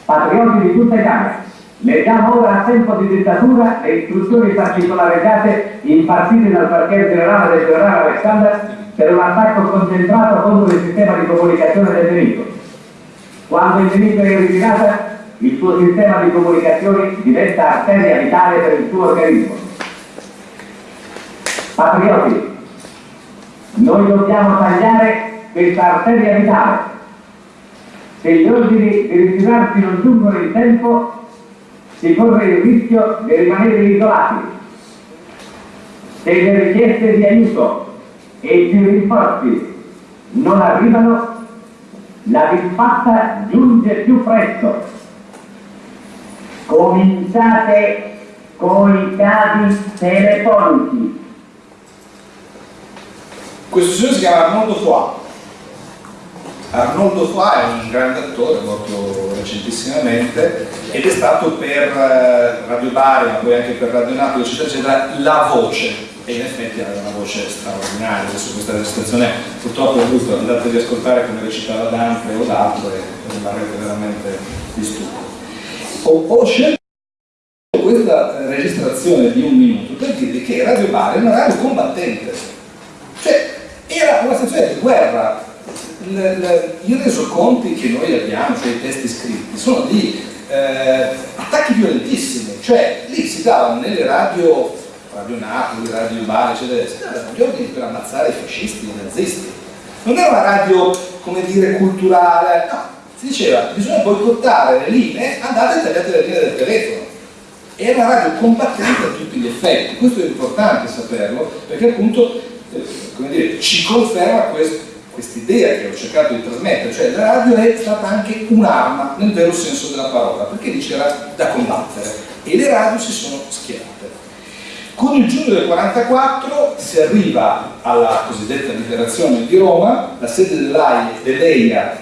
S2: patrioti di tutta Italia. Leggiamo ora a tempo di dittatura le istruzioni particolarizzate impartite dal quartier generale del generale Alexander per un attacco concentrato contro il sistema di comunicazione del nemico. Quando il nemico è in ritirata, il suo sistema di comunicazioni diventa arteria vitale per il suo organismo. Patrioti, noi dobbiamo tagliare questa arteria vitale se gli ordini di ritirarsi non giungono in tempo, si corre il rischio di rimanere isolati. Se le richieste di aiuto e i rinforzi non arrivano, la disfatta giunge più presto. Cominciate con i cavi telefonici.
S1: Questo signore si chiama Arnoldo Foà Arnoldo Fa è un grande attore, morto recentissimamente, ed è stato per eh, Radio Bari, ma poi anche per Radio Napoli, eccetera, eccetera, la voce, e in effetti aveva una voce straordinaria. Adesso questa registrazione purtroppo è brutta, andate ad ascoltare come recitava Dante o l'altro e rimarrete veramente di stupido. Ho, ho scelto questa registrazione di un minuto per dirvi che Radio Bari è una radio combattente, cioè era una stazione di guerra i resoconti che noi abbiamo, cioè i testi scritti, sono di eh, attacchi violentissimi, cioè lì si davano nelle radio, Radio Napoli, Radio Bari, eccetera, si davano gli ordini per ammazzare i fascisti, i nazisti. Non era una radio, come dire, culturale, no, si diceva bisogna boicottare le linee, andate e tagliate le linee del telefono. Era una radio combattente a tutti gli effetti, questo è importante saperlo, perché appunto eh, dire, ci conferma questo quest'idea che ho cercato di trasmettere, cioè la radio è stata anche un'arma nel vero senso della parola, perché lì c'era da combattere e le radio si sono schierate. Con il giugno del 44 si arriva alla cosiddetta liberazione di Roma, la sede dell'EIA,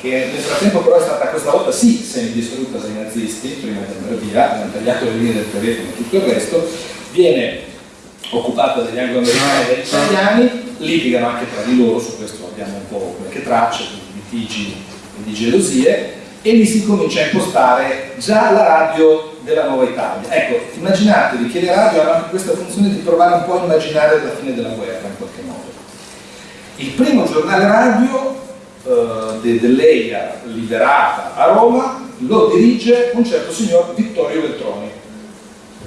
S1: che nel frattempo però è stata questa volta sì semidistrutta dai nazisti, prima di andare via, hanno tagliato le linee del telefono e tutto il resto, viene occupata dagli anglo-americani e dagli italiani, litigano anche tra di loro, su questo abbiamo un po' qualche traccia di litigi e di gelosie, e lì si comincia a impostare già la radio della nuova Italia. Ecco, immaginatevi che le radio hanno anche questa funzione di provare un po' a immaginare la fine della guerra in qualche modo. Il primo giornale radio eh, de, dell'EIA liberata a Roma lo dirige un certo signor Vittorio Veltroni,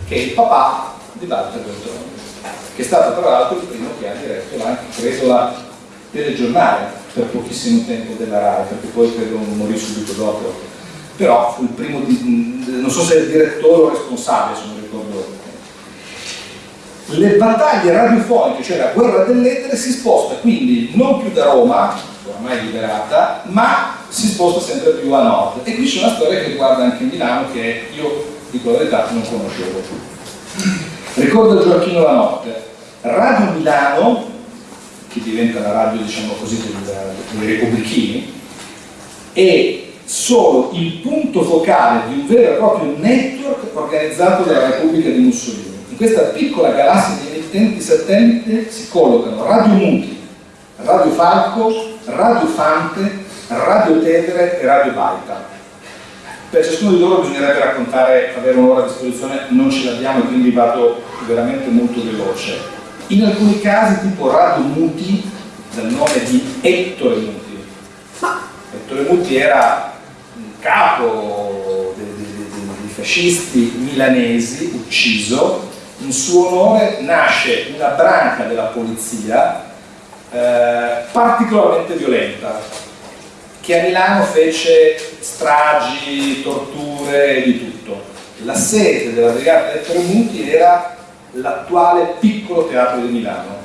S1: che è il papà di Walter Veltroni che è stato tra l'altro il primo che ha diretto anche, credo, la telegiornale per pochissimo tempo della RAI, perché poi credo morì subito dopo. Però fu il primo, di, non so se è il direttore o responsabile, se non ricordo le battaglie radiofoniche, cioè la guerra dell'etere, si sposta quindi non più da Roma, ormai liberata, ma si sposta sempre più a nord. E qui c'è una storia che riguarda anche Milano che io, dico la verità, non conoscevo. Ricorda Gioacchino la notte. Radio Milano che diventa la radio diciamo così dei repubblichini e sono il punto focale di un vero e proprio network organizzato dalla Repubblica di Mussolini. In questa piccola galassia di emittenti satellite si collocano Radio Muti, Radio Falco, Radio Fante, Radio Tevere e Radio Baita. Per ciascuno di loro bisognerebbe raccontare, avere un'ora a disposizione, non ce l'abbiamo e quindi vado veramente molto veloce. In alcuni casi tipo Radio Muti, dal nome di Ettore Muti. Ettore Muti era un capo dei, fascisti milanesi, ucciso, in suo onore nasce una branca della polizia eh, particolarmente violenta, che a Milano fece stragi, torture di tutto. La sede della brigata dei Tremuti era l'attuale piccolo teatro di Milano.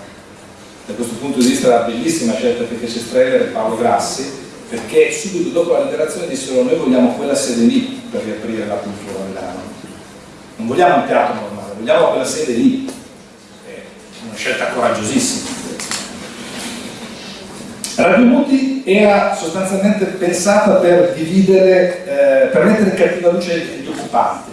S1: Da questo punto di vista era bellissima scelta che fece Streller e Paolo Grassi, perché subito dopo la liberazione dissero noi vogliamo quella sede lì per riaprire la cultura a Milano. Non vogliamo un teatro normale, vogliamo quella sede lì. È una scelta coraggiosissima. Radio Muti era sostanzialmente pensata per dividere, eh, per mettere in cattiva luce gli occupanti.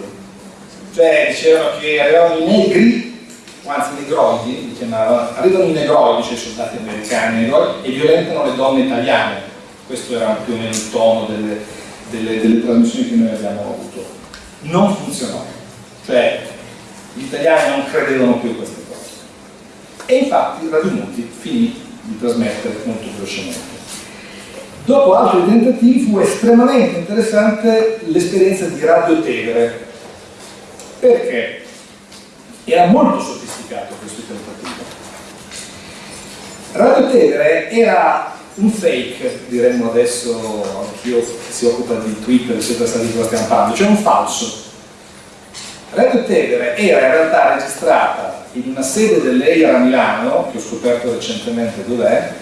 S1: Cioè dicevano che arrivavano i negri, anzi i negroidi, li chiamavano, arrivano i negroidi, cioè i soldati americani negroidi, e violentano le donne italiane. Questo era più o meno il tono delle, delle, delle trasmissioni che noi abbiamo avuto. Non funzionò, cioè gli italiani non credevano più a queste cose. E infatti Radio Muti finì di trasmettere molto velocemente. Dopo altri tentativi fu estremamente interessante l'esperienza di Radio Tevere, perché era molto sofisticato questo tentativo. Radio Tevere era un fake, diremmo adesso, anch'io che si occupa di Twitter, eccetera, sa di cosa stiamo parlando, cioè un falso. Radio Tevere era in realtà registrata in una sede dell'EIR a Milano, che ho scoperto recentemente dov'è,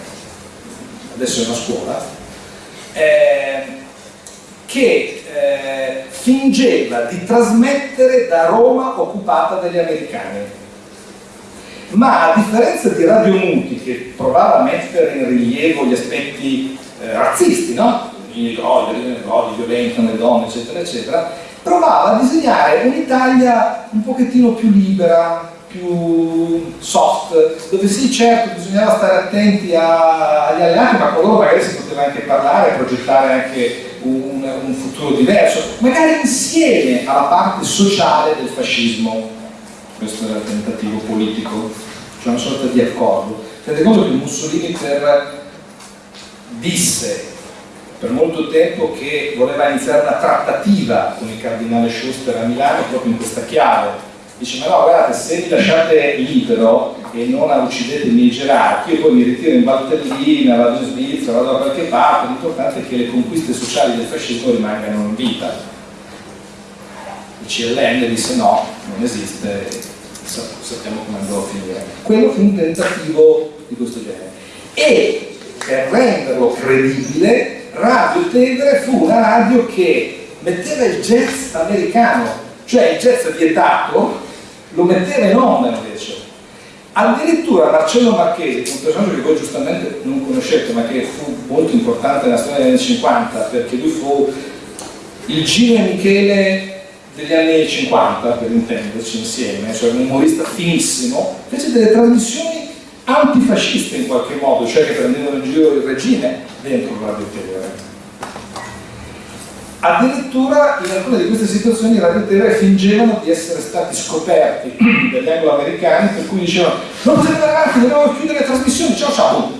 S1: adesso è una scuola, eh, che eh, fingeva di trasmettere da Roma occupata dagli americani. Ma a differenza di Radio Muti, che provava a mettere in rilievo gli aspetti eh, razzisti, no? I negrodi violentano le donne, eccetera, eccetera, provava a disegnare un'Italia un pochettino più libera, più soft, dove sì certo bisognava stare attenti agli alleati, ma con loro magari si poteva anche parlare, progettare anche un, un, futuro diverso, magari insieme alla parte sociale del fascismo. Questo era il tentativo politico, cioè una sorta di accordo. Tenete conto che Mussolini per, disse per molto tempo che voleva iniziare una trattativa con il cardinale Schuster a Milano proprio in questa chiave dice ma no guardate se mi lasciate libero e non uccidete i miei gerarchi io poi mi ritiro in Valtellina, vado in Svizzera, vado da qualche parte l'importante è che le conquiste sociali del fascismo rimangano in vita. Il CLN disse no, non esiste sappiamo come andrà a finire. Quello fu un tentativo di questo genere. E per renderlo credibile Radio Tevere fu una radio che metteva il jazz americano cioè il jazz vietato lo metteva in onda invece. Addirittura Marcello Marchesi, un personaggio che voi giustamente non conoscete, ma che fu molto importante nella storia degli anni 50, perché lui fu il Gino Michele degli anni 50, per intenderci insieme, cioè un umorista finissimo, fece delle trasmissioni antifasciste in qualche modo, cioè che prendevano in giro il regime dentro Radio Tevere. Addirittura in alcune di queste situazioni i radiotelevisioni fingevano di essere stati scoperti dagli anglo-americani per cui dicevano non potete andare avanti, dobbiamo chiudere le trasmissioni, ciao ciao!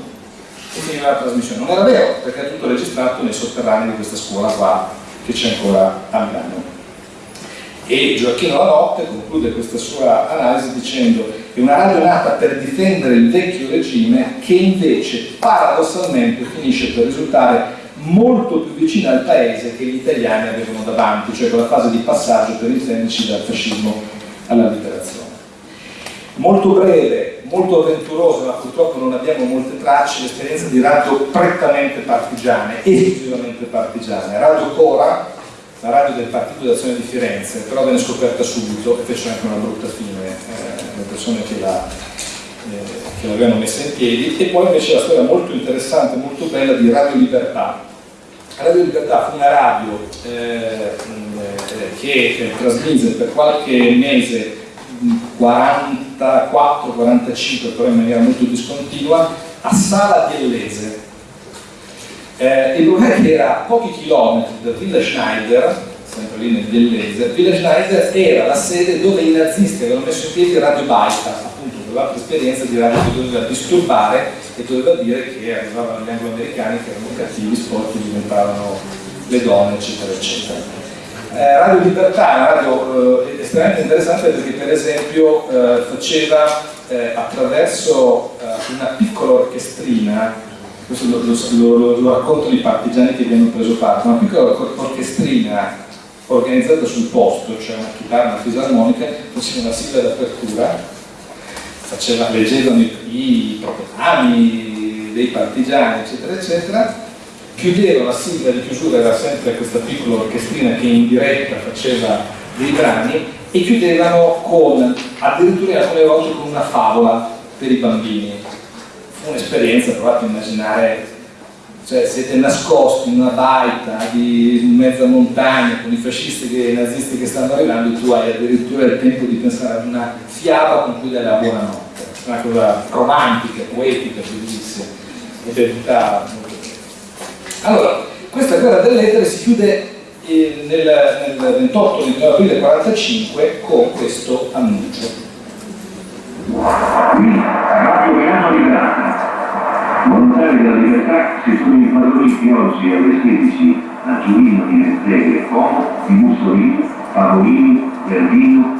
S1: E finiva la trasmissione. Non era vero, perché è tutto registrato nei sotterranei di questa scuola qua che c'è ancora a Milano. E Gioacchino La Notte conclude questa sua analisi dicendo è una radio nata per difendere il vecchio regime che invece paradossalmente finisce per risultare molto più vicina al paese che gli italiani avevano davanti, cioè quella fase di passaggio per intenderci dal fascismo alla liberazione. Molto breve, molto avventurosa, ma purtroppo non abbiamo molte tracce, l'esperienza di radio prettamente partigiane, esclusivamente partigiane. Radio Cora, la radio del Partito d'Azione di Firenze, però venne scoperta subito e fece anche una brutta fine eh, le persone che la, che l'avevano messa in piedi, e poi invece la storia molto interessante, molto bella di Radio Libertà. Radio Libertà fu una radio eh, eh, che trasmise per qualche mese 44-45, però in maniera molto discontinua, a Sala di Ellese. Eh, il che era a pochi chilometri da Villa Schneider, sempre lì nel Dellese, Villa Schneider era la sede dove i nazisti avevano messo in piedi Radio Baita, appunto quell'altra esperienza di radio che doveva disturbare e doveva dire che arrivavano gli anglo-americani che erano cattivi, sporchi, diventavano le donne, eccetera, eccetera. Eh, radio Libertà è una radio eh, estremamente interessante perché per esempio eh, faceva eh, attraverso eh, una piccola orchestrina, questo lo, lo, lo, lo, raccontano i partigiani che vi hanno preso parte, una piccola orchestrina organizzata sul posto, cioè una chitarra, una fisarmonica, faceva una sigla d'apertura, faceva, leggevano i, i proclami dei partigiani, eccetera, eccetera, chiudeva la sigla di chiusura, era sempre questa piccola orchestrina che in diretta faceva dei brani e chiudevano con, addirittura alcune volte con una favola per i bambini. Fu un'esperienza, provate a immaginare, cioè siete nascosti in una baita di mezza montagna con i fascisti e i nazisti che stanno arrivando tu hai addirittura il tempo di pensare ad una fiaba con cui dare la buonanotte. Una cosa romantica, poetica, bellissima, tutta allora, questa guerra delle lettere si chiude eh, nel, nel 28 di aprile 1945 con questo annuncio.
S2: Qui, Radio Verano Liberata. Volontari della libertà si sono impadroniti oggi alle 16 a Giulino di Mezzeghe, Como, di Mussolini, Pavolini, Verdino,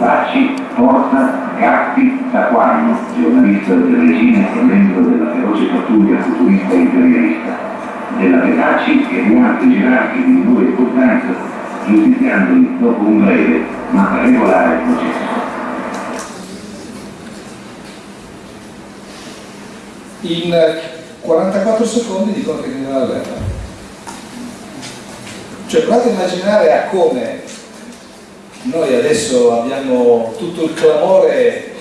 S2: Bombacci, Porta, Gatti, Taquano, giornalista del regime e membro della feroce pattuglia futurista imperialista, della Petacci e di altri gerarchi di minore importanza, giustiziandoli dopo un breve ma regolare processo.
S1: In 44 secondi dicono che viene la guerra. Cioè provate a immaginare a come noi adesso abbiamo tutto il clamore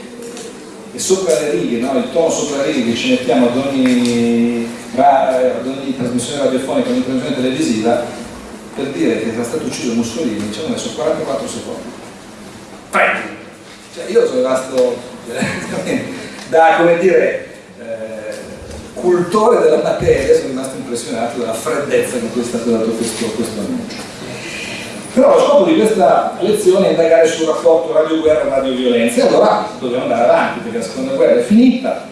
S1: e sopra le righe, no? il tono sopra le righe che ci mettiamo ad ogni, ad ogni trasmissione radiofonica, ad ogni trasmissione televisiva, per dire che era stato ucciso Mussolini, ci hanno messo 44 secondi. Cioè io sono rimasto da, come dire, cultore della materia sono rimasto impressionato dalla freddezza con cui è stato dato questo, questo annuncio. Però lo scopo di questa lezione è indagare sul rapporto radio-guerra e radio-violenza e allora dobbiamo andare avanti perché la seconda guerra è finita,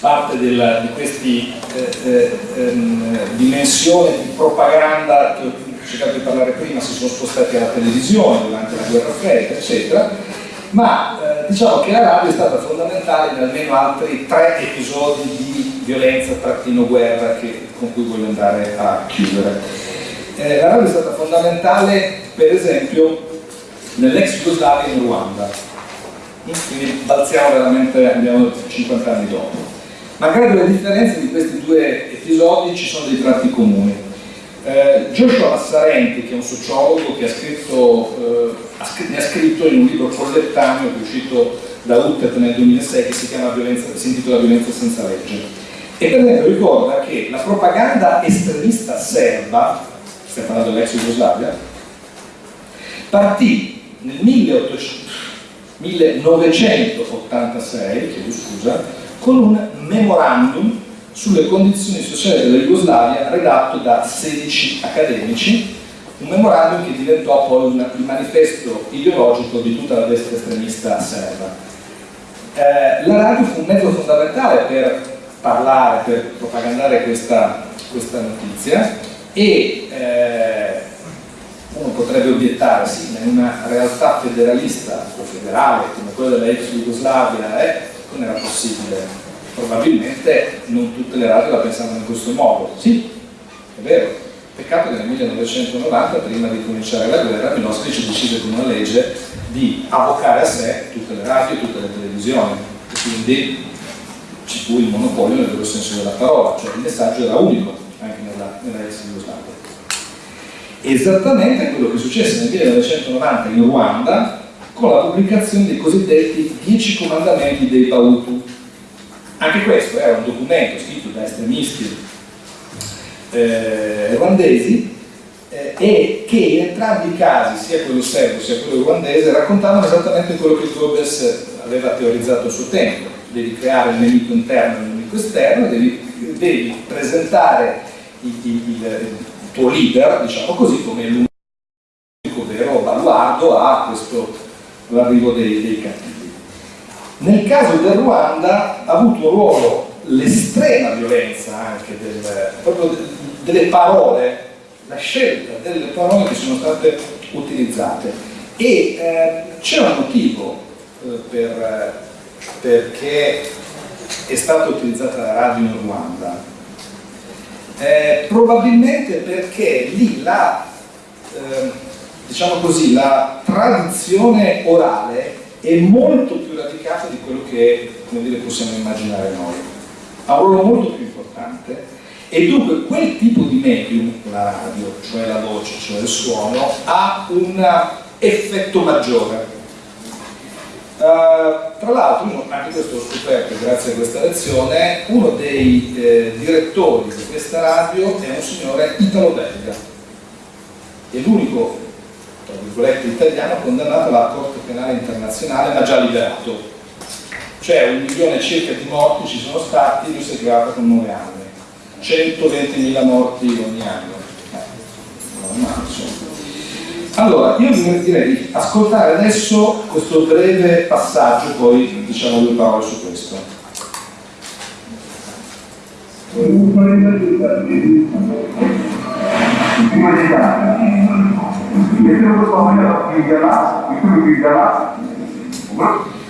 S1: parte del, di queste eh, eh, ehm, dimensioni di propaganda che ho cercato di parlare prima si sono spostati alla televisione durante la guerra fredda, eccetera, ma eh, diciamo che la radio è stata fondamentale in almeno altri tre episodi di violenza trattino guerra che, con cui voglio andare a chiudere. Eh, la radio è stata fondamentale per esempio nell'ex Jugoslavia in Ruanda, quindi balziamo veramente, andiamo 50 anni dopo. Malgrado le differenze di questi due episodi ci sono dei tratti comuni. Eh, Joshua Massarenti, che è un sociologo che ha scritto, eh, ne ha scritto in un libro collettaneo che è uscito da UTEP nel 2006 che si, violenza, si intitola Violenza senza legge. E per esempio ricorda che la propaganda estremista serba, stiamo parlando dell'ex Jugoslavia, partì nel 1986, chiedo scusa, con un memorandum sulle condizioni sociali della Jugoslavia redatto da 16 accademici, un memorandum che diventò poi un, il manifesto ideologico di tutta la destra estremista serba. Eh, la radio fu un mezzo fondamentale per parlare, per propagandare questa, questa notizia e eh, uno potrebbe obiettare, sì, in una realtà federalista o federale come quella della ex Jugoslavia, eh, non era possibile probabilmente non tutte le radio la pensavano in questo modo. Sì, è vero. Peccato che nel 1990, prima di cominciare la guerra, Milosevic decise con una legge di avvocare a sé tutte le radio e tutte le televisioni. E quindi ci fu il monopolio nel vero senso della parola, cioè il messaggio era unico anche nel nella, nella ex Jugoslavia. Esattamente quello che successe nel 1990 in Ruanda con la pubblicazione dei cosiddetti Dieci Comandamenti dei Bautu. Anche questo era un documento scritto da estremisti eh, ruandesi eh, e che in entrambi i casi, sia quello serbo sia quello ruandese, raccontavano esattamente quello che Goebbels aveva teorizzato a suo tempo. Devi creare il nemico interno e il nemico esterno, devi, devi presentare il, il, il, tuo leader, diciamo così, come l'unico vero baluardo a questo l'arrivo dei, dei cattivi. Nel caso del Ruanda ha avuto un ruolo l'estrema violenza anche del, proprio delle parole, la scelta delle parole che sono state utilizzate e eh, c'è un motivo eh, per, perché è stata utilizzata la radio in Ruanda eh, probabilmente perché lì la, eh, diciamo così, la tradizione orale è molto più radicata di quello che dire, possiamo immaginare noi. Ha un ruolo molto più importante e dunque quel tipo di medium, la radio, cioè la voce, cioè il suono, ha un effetto maggiore Uh, tra l'altro, anche questo l'ho scoperto grazie a questa lezione, uno dei eh, direttori di questa radio è un signore italo-belga. È l'unico, tra virgolette, italiano condannato alla Corte Penale Internazionale, ma già liberato. Cioè un milione circa di morti ci sono stati, lui si è trovato con 9 anni. 120.000 morti ogni anno. Eh, normale, insomma. Allora, io direi di ascoltare adesso questo breve passaggio, poi diciamo due parole su questo.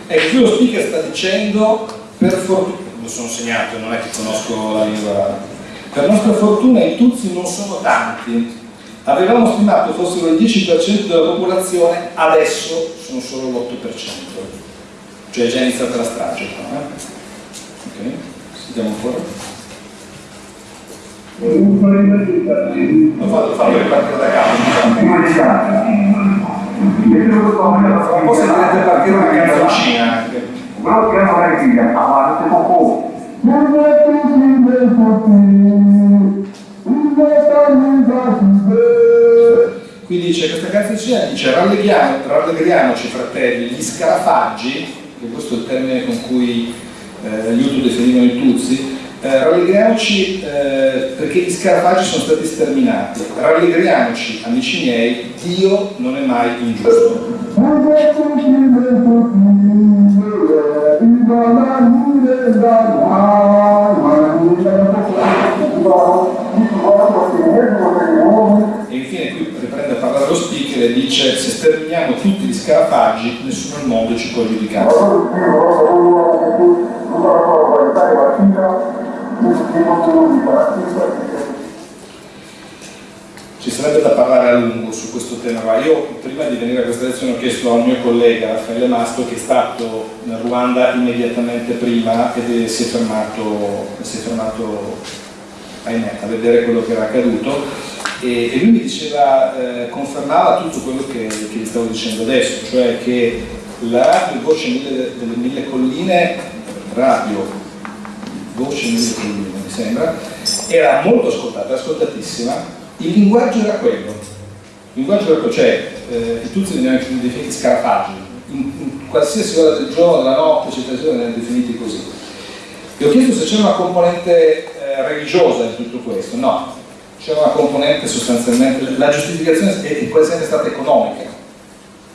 S1: Ecco, qui lo speaker sta dicendo, per fortuna, lo sono segnato, non è che conosco la lingua, per nostra fortuna i Tutsi non sono tanti, Avevamo stimato fossero il 10% della popolazione, adesso sono solo l'8%. Cioè è già iniziata la strage qua. Eh? Ok, sentiamo ancora. Lo fatto, fatto ripartire da capo. Un po' sentirete partire una canzoncina anche.
S2: Quello che non è figlia, avanti poco.
S1: Qui dice questa canzoncina dice rallegriamo, rallegriamoci fratelli, gli scarafaggi, che questo è il termine con cui eh, gli Hutu definivano i Tutsi, eh, rallegriamoci eh, perché gli scarafaggi sono stati sterminati, rallegriamoci amici miei, Dio non è mai ingiusto. E infine qui riprende a parlare lo speaker e dice se sterminiamo tutti gli scarafaggi nessuno al mondo ci può giudicare. Ci sarebbe da parlare a lungo su questo tema, ma io prima di venire a questa lezione ho chiesto a un mio collega Raffaele Mastro che è stato in Ruanda immediatamente prima ed è, si, è fermato, si è fermato ahimè, a vedere quello che era accaduto. E, e lui mi diceva, eh, confermava tutto quello che, che, vi stavo dicendo adesso, cioè che la radio Voce mille, delle Mille Colline, radio Voce Mille Colline mi sembra, era molto ascoltata, ascoltatissima, il linguaggio era quello, il linguaggio era quello, cioè eh, i Tutsi venivano definiti scarafaggi, in, in, qualsiasi ora del giorno, della notte, eccetera, eccetera, venivano definiti così. E ho chiesto se c'era una componente eh, religiosa in tutto questo, no, c'era una componente sostanzialmente, la giustificazione è sempre stata economica.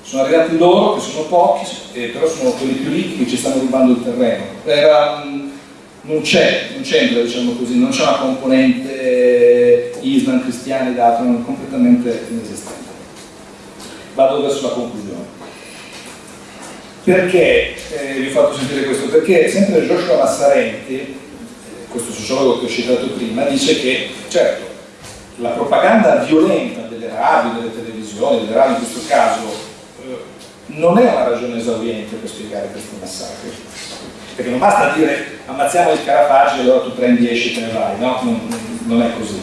S1: Sono arrivati loro, che sono pochi, eh, però sono quelli più ricchi che ci stanno rubando il terreno. Era, non c'è, non c'entra, diciamo così, non c'è una componente eh, Islam, cristiani ed altro, non completamente inesistente. Vado verso la conclusione. Perché eh, vi ho fatto sentire questo? Perché sempre Joshua Massarenti, questo sociologo che ho citato prima, dice che, certo, la propaganda violenta delle radio, delle televisioni, delle radio in questo caso, eh, non è una ragione esauriente per spiegare questi massacri. Perché non basta dire ammazziamo il Carafaggi e allora tu prendi, esci e te ne vai, no? Non, non è così.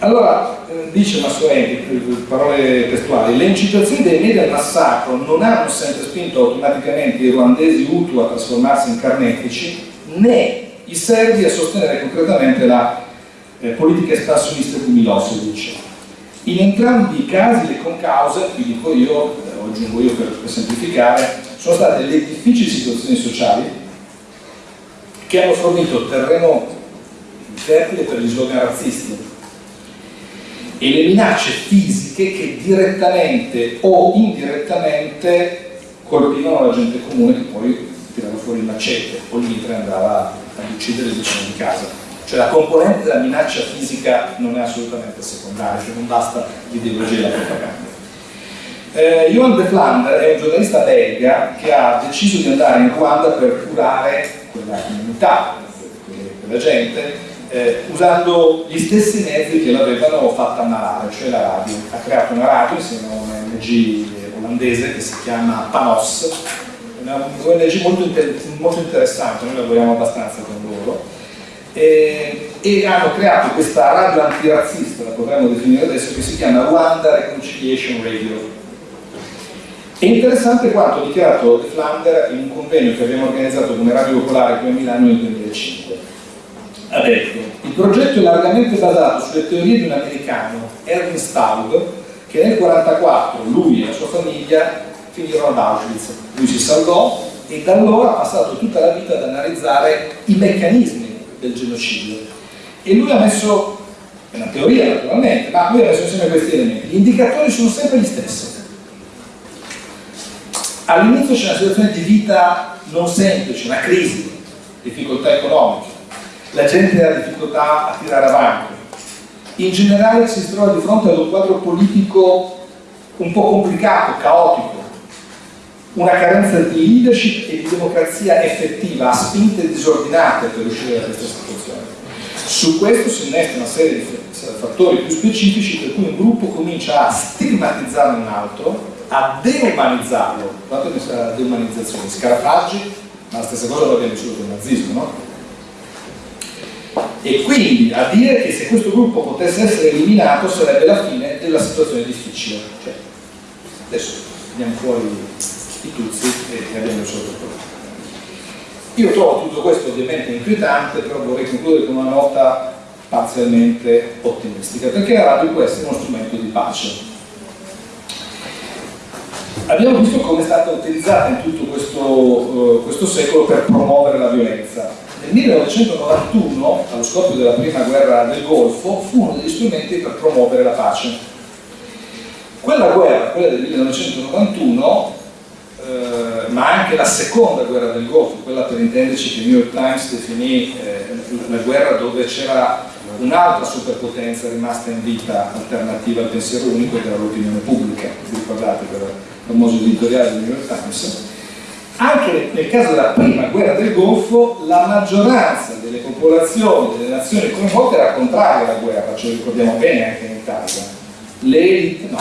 S1: Allora, eh, dice Massoeni, parole testuali, le incitazioni dei media al massacro non hanno sempre spinto automaticamente i ruandesi Hutu a trasformarsi in carnefici, né i serbi a sostenere concretamente la eh, politica espansionista di Milosevic. In entrambi i casi le concause, vi dico io, eh, lo aggiungo io per, per semplificare, sono state le difficili situazioni sociali che hanno fornito terreno fertile per gli slogan razzisti e le minacce fisiche che direttamente o indirettamente colpivano la gente comune che poi tirava fuori il macete o il mitre andava ad uccidere vicino di casa. Cioè la componente della minaccia fisica non è assolutamente secondaria, cioè non basta l'ideologia e la propaganda. Eh, Johan de Flander è un giornalista belga che ha deciso di andare in Ruanda per curare quella comunità, quella gente, eh, usando gli stessi mezzi che l'avevano fatta ammalare, cioè la radio. Ha creato una radio insieme a un ONG olandese che si chiama Panos, una ONG molto, inter molto interessante, noi lavoriamo abbastanza con loro, e, e, hanno creato questa radio antirazzista, la potremmo definire adesso, che si chiama Rwanda Reconciliation Radio. È interessante quanto ha dichiarato De Flander in un convegno che abbiamo organizzato come Radio Popolare qui a Milano nel 2005 ha detto il progetto è largamente basato sulle teorie di un americano, Erwin Staub, che nel 1944 lui e la sua famiglia finirono ad Auschwitz. Lui si salvò e da allora ha passato tutta la vita ad analizzare i meccanismi del genocidio. E lui ha messo, è una teoria naturalmente, ma lui ha messo insieme questi elementi. Gli indicatori sono sempre gli stessi. All'inizio c'è una situazione di vita non semplice, una crisi, difficoltà economiche, la gente ha difficoltà a tirare avanti. In generale si trova di fronte ad un quadro politico un po' complicato, caotico, una carenza di leadership e di democrazia effettiva, a spinte disordinate per uscire da questa situazione. Su questo si innesta una serie di fattori più specifici per cui un gruppo comincia a stigmatizzare un altro, a deumanizzarlo, guardate questa deumanizzazione, scarafaggi, ma la stessa cosa l'abbiamo vissuto con il nazismo, no? e quindi a dire che se questo gruppo potesse essere eliminato sarebbe la fine della situazione difficile. Cioè, adesso andiamo fuori i tuzzi e abbiamo il problema. Io trovo tutto questo ovviamente inquietante, però vorrei concludere con una nota parzialmente ottimistica, perché la radio può essere uno strumento di pace. Abbiamo visto come è stata utilizzata in tutto questo, uh, questo secolo per promuovere la violenza nel 1991, allo scoppio della prima guerra del Golfo, fu uno degli strumenti per promuovere la pace. Quella guerra, quella del 1991, eh, ma anche la seconda guerra del Golfo, quella per intenderci che il New York Times definì eh, una guerra dove c'era un'altra superpotenza rimasta in vita alternativa al pensiero unico ed era l'opinione pubblica, vi ricordate il famoso editoriale del New York Times, anche nel caso della prima guerra del Golfo la maggioranza delle popolazioni delle nazioni coinvolte era contraria alla guerra, ce lo ricordiamo bene anche in Italia. Le elite no,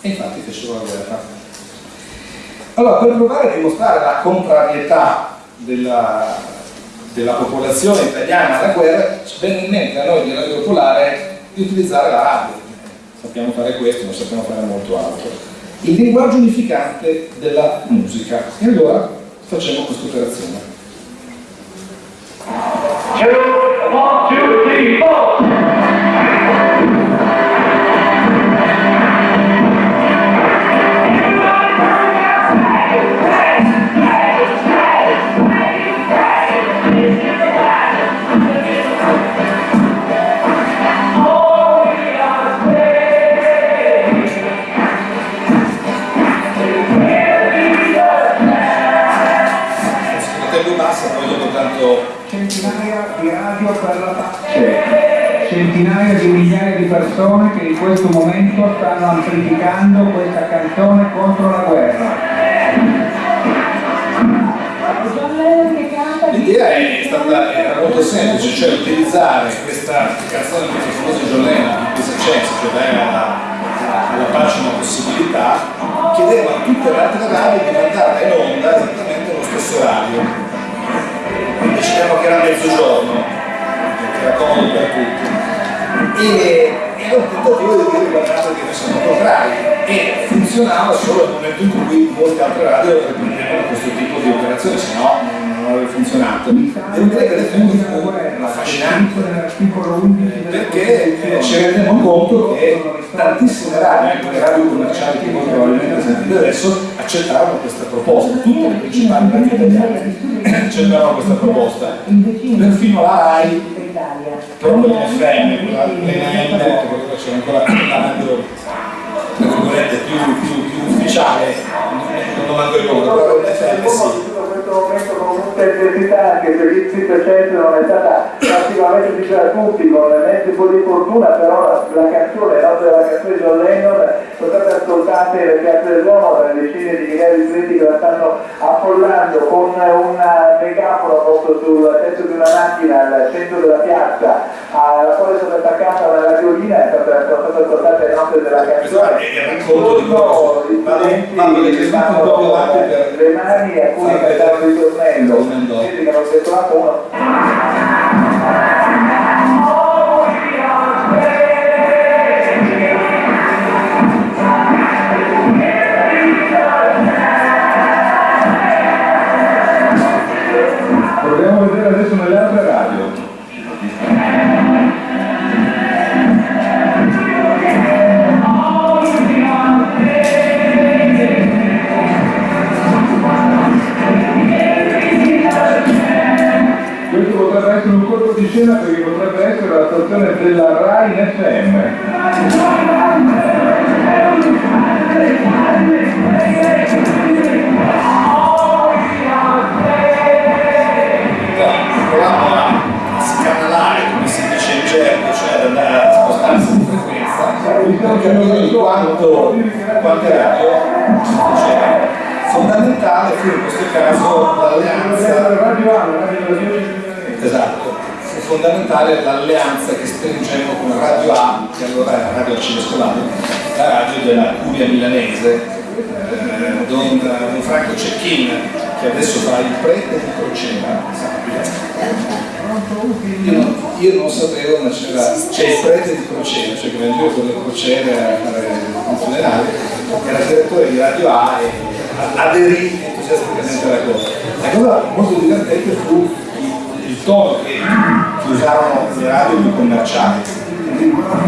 S1: e infatti fecero la guerra. Allora, per provare a dimostrare la contrarietà della, della popolazione italiana alla guerra, ci venne in mente a noi di Radio Popolare di utilizzare la radio. Sappiamo fare questo, ma sappiamo fare molto altro il linguaggio unificante della musica. E allora facciamo questa operazione. Two, one, two, three, four.
S2: centinaia di migliaia di persone che in questo momento stanno amplificando questa canzone contro la guerra.
S1: L'idea era molto semplice, cioè utilizzare questa canzone molto famosa di Lennon, di Peace Chance, cioè dare alla, alla pace una possibilità, chiedeva a tutte le altre radio di mandarla in onda esattamente allo stesso orario. Decidiamo che era mezzogiorno, che comodo per tutti e, e RAI e funzionava solo nel momento in cui molte altre radio riprendevano questo tipo di operazione, se no non avrebbe funzionato. Devo dire che l'effetto fu affascinante. Perché ci rendiamo conto che tantissime radio, anche le radio commerciali che voi probabilmente sentite adesso, accettarono questa proposta, tutte le principali radio italiane accettarono questa proposta, perfino la RAI proprio in FM, quella l'NN, che c'era ancora la radio tra virgolette più, più, più ufficiale, non manco ricordo, però l'FM sì
S3: questo momento con molta intensità anche sito eccetera non è stata attivamente vicina a tutti con mezzi un po' di fortuna però la, la canzone, la della canzone di John Lennon sono state ascoltate nelle piazze dell'uomo dalle decine di migliaia di clienti che la stanno affollando con una megafono posto sul tetto di una macchina al centro della piazza alla quale è stata attaccata la radiolina e sono state ascoltate le note della canzone.
S1: È po' più avanti per
S3: le mani e alcuni cantavano il ritornello vedi che hanno detto uno
S5: scena perché potrebbe essere la stazione della RAI in FM.
S1: provando a scanalare, come si dice in gergo, cioè andare a spostarsi di frequenza, capire di quanto, quante radio c'era. Fondamentale fu in questo caso l'alleanza
S5: Radio A, la radio della 10 milanese.
S1: Esatto, fondamentale l'alleanza che stringemmo con Radio A, che allora era Radio Arcivescovale, la radio della Curia milanese, eh, don, don Franco Cecchin, che adesso fa il prete di Crocena, io non, io non sapevo, ma c'era, c'è il prete di Crocena, cioè che veniva con le crociere a fare il funerale, era direttore di Radio A e aderì entusiasticamente alla cosa. La cosa molto divertente fu il tono che usarono le radio più commerciali.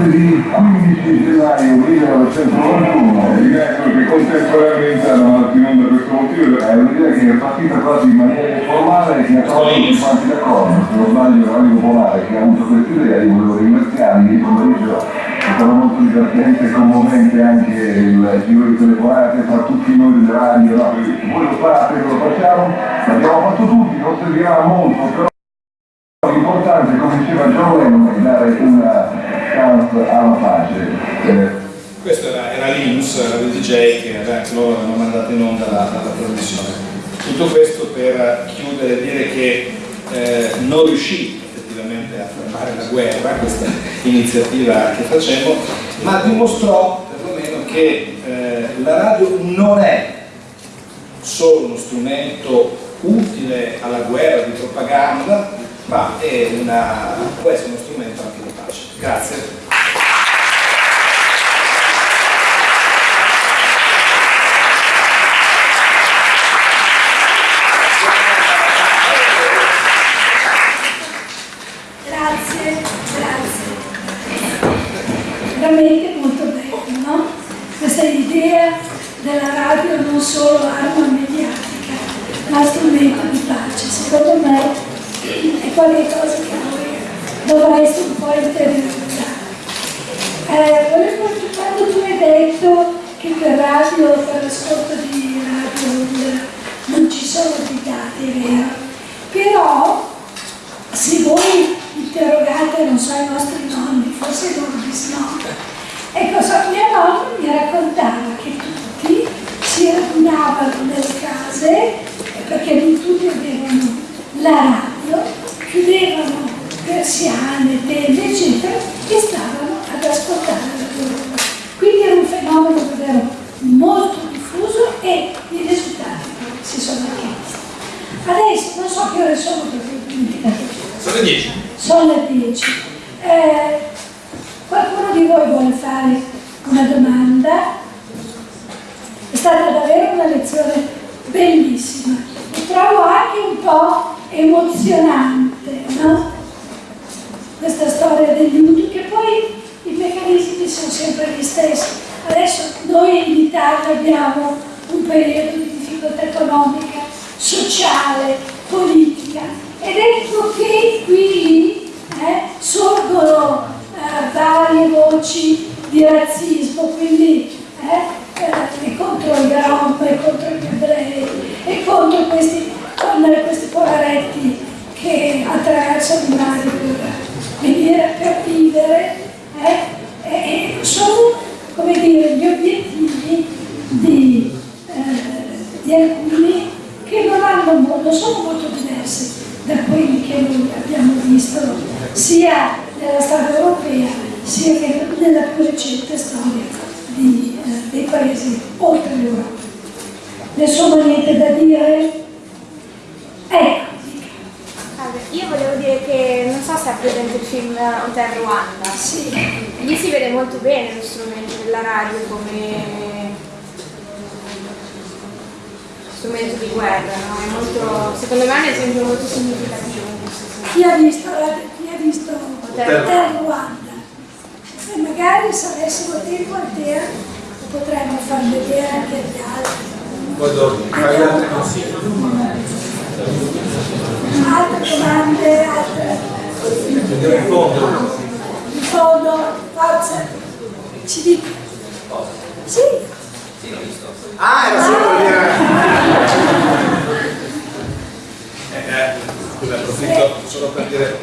S5: di 15 gennaio 1991 evidente che contemporaneamente hanno andato in onda questo motivo è un'idea che è partita quasi in maniera informale e che ha trovato tutti quanti d'accordo se non sbaglio Radio Popolare che ha avuto questa idea io volevo ringraziarli ieri pomeriggio è stato molto divertente e commovente anche il giro di telefonate tra tutti noi delle radio no? voi lo fate, lo facciamo l'abbiamo fatto tutti, non servirà molto però L'importante, come diceva John Lennon, è dare una chance alla pace. Eh,
S1: Questo era, era Linus, era il DJ che anche loro avevano mandato in onda la, la trasmissione. Tutto questo per chiudere e dire che eh, non riuscì effettivamente a fermare la guerra, questa iniziativa che facemmo, ma dimostrò perlomeno che eh, la radio non è solo uno strumento utile alla guerra di propaganda, ma è una, può essere uno strumento anche di pace. Grazie
S6: grazie. Veramente molto bello, no? Questa idea della radio non solo arma mediatica, ma strumento di pace. Secondo me è qualcosa che noi dovreste un po' interiorizzare. Eh, volevo, quando tu hai detto che per radio, per l'ascolto di radio non ci sono dei dati, è vero, però se voi interrogate, non so, i nostri nonni, forse loro di no. Ecco, so, mia nonna mi raccontava che tutti si radunavano nelle case, perché non tutti avevano la radio, chiudevano persiane, tende, eccetera, e stavano ad ascoltare la loro. Quindi era un fenomeno davvero molto diffuso e i risultati si sono chiesti. Adesso non so che ore sono perché.
S1: Sono le 10.
S6: Sono le 10. Eh, qualcuno di voi vuole fare una domanda. È stata davvero una lezione bellissima e trovo anche un po' emozionante, no? Questa storia degli utili, che poi i meccanismi sono sempre gli stessi. Adesso noi in Italia abbiamo un periodo di difficoltà economica, sociale, politica ed ecco che qui eh, sorgono eh, varie voci di razzismo, quindi eh, eh, contro i rom, contro gli ebrei, e contro questi, questi poveretti che attraversano i mari per venire per vivere, eh, e sono come dire, gli obiettivi di, eh, di alcuni che non, hanno, non sono molto diversi da quelli che noi abbiamo visto sia nella storia europea sia che nella più recente storia di, eh, dei paesi oltre l'Europa. Nessuno ha niente da dire? Ecco.
S7: Io volevo dire che non so se ha presente il film Hotel Rwanda.
S6: Sì.
S7: Lì si vede molto bene lo strumento della radio come strumento di guerra, no? È molto, secondo me è un esempio molto significativo.
S6: Chi ha visto, chi ha visto Hotel Rwanda? E magari se avessimo tempo al te potremmo far vedere anche agli altri.
S1: Poi dopo, fai gli altri consigli.
S6: Altre domande, altre.
S1: Andiamo in fondo.
S6: In fondo, forza, ci dica. Sì.
S1: Ah, era solo dire. Eh, eh, scusa, approfitto solo per dire.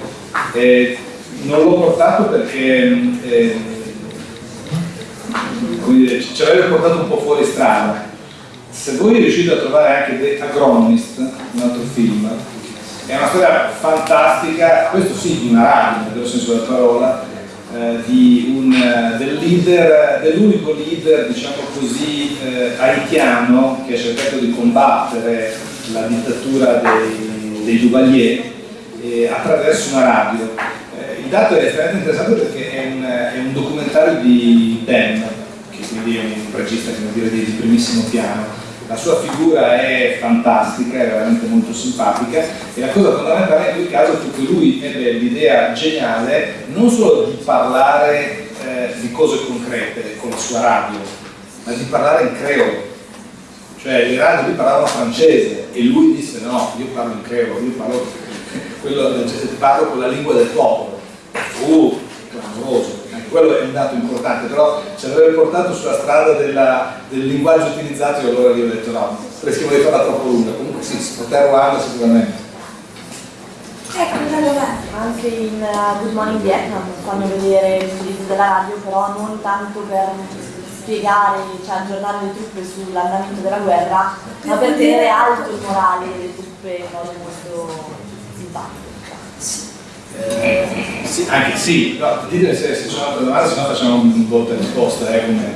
S1: Eh, non l'ho portato perché eh, ci avrebbe portato un po' fuori strada. Se voi riuscite a trovare anche The Agronomist, un altro film, è una storia fantastica, questo sì, di una radio, nel senso della parola, eh, un, del leader, dell'unico leader, diciamo così, eh, haitiano che ha cercato di combattere la dittatura dei, dei Duvalier eh, attraverso una radio. Eh, il dato è estremamente interessante perché è un, è un documentario di Ben, che quindi è un regista dire, di primissimo piano, la sua figura è fantastica, è veramente molto simpatica e la cosa fondamentale in quel caso fu che lui ebbe l'idea geniale non solo di parlare eh, di cose concrete con la sua radio, ma di parlare in creolo. Cioè radio lui parlavano francese e lui disse no, io parlo in creolo, io parlo, quello, cioè, parlo con la lingua del popolo. Uh, clamoroso quello è un dato importante, però ci avrebbe portato sulla strada della, del linguaggio utilizzato e allora io ho detto no, rischiamo di farla troppo lunga, comunque sì, poter Ruanda sicuramente.
S6: Ecco,
S8: Anche in uh, Good Morning Vietnam fanno vedere l'utilizzo della radio, però non tanto per spiegare, cioè aggiornare le truppe sull'andamento della guerra, ma per tenere alto il morale delle truppe in modo molto simpatico.
S1: Eh, sì, anche sì, no, dite se, se c'è un'altra domanda, se no facciamo un volta e risposta. Eh, come...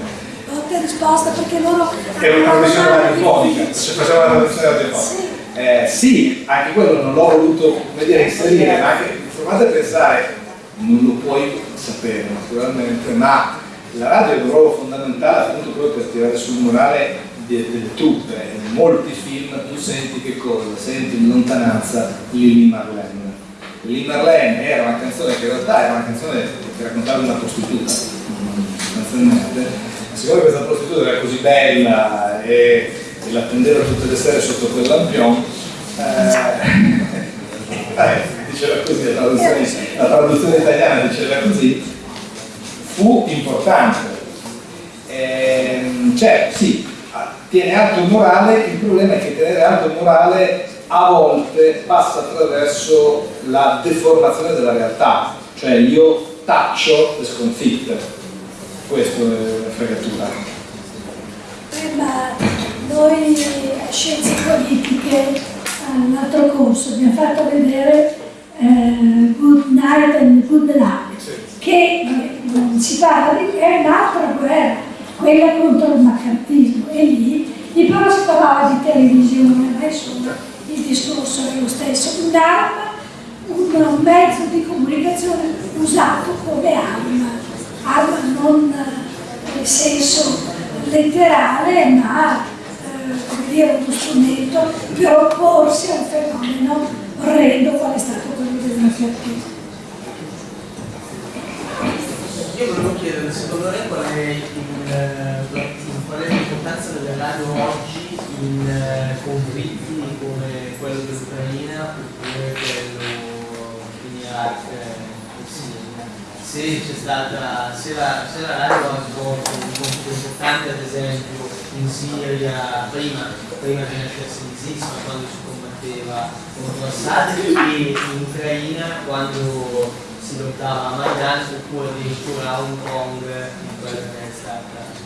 S6: Volta e risposta perché loro...
S1: È una trasmissione radiofonica, se facciamo una trasmissione radiofonica. Sì. Eh, sì, anche quello non l'ho voluto dire, inserire, ma anche provate a pensare, non lo puoi sapere naturalmente, ma la radio ha un ruolo fondamentale appunto proprio per tirare sul morale delle truppe. In molti film tu senti che cosa? Senti in lontananza Lily Marlene Lì Marlene era una canzone che in realtà era una canzone che raccontava una prostituta, sostanzialmente. Siccome questa prostituta era così bella e, e l'attendeva tutte le sere sotto quel lampion, eh, eh, diceva così, la traduzione, la traduzione, italiana diceva così, fu importante. Eh, cioè, sì, tiene alto il morale, il problema è che tenere alto il morale a volte passa attraverso la deformazione della realtà, cioè io taccio le sconfitte, questo è la fregatura.
S6: Ma noi a Scienze Politiche all'altro corso abbiamo fatto vedere eh, Good Night and Good Luck, sì. Che si parla di è un'altra guerra, quella contro il maccartismo, e lì, lì però si parlava di televisione, adesso il discorso è lo stesso, un'arma, un mezzo di comunicazione usato come arma, arma non in senso letterale, ma eh, dire, uno strumento per opporsi a un fenomeno orrendo qual è stato quello del matriarcato.
S9: Io volevo chiedere, secondo lei qual è, eh, l'importanza delle radio oggi in eh, conflitti come quello dell'Ucraina oppure quello in Iraq e Siria? Se stata, se la, se la radio ha svolto un compito importante ad esempio in Siria prima, prima che nascesse l'ISIS, ma quando si combatteva contro Assad e in Ucraina quando si lottava a Maidan oppure addirittura a Hong Kong in quella che è stata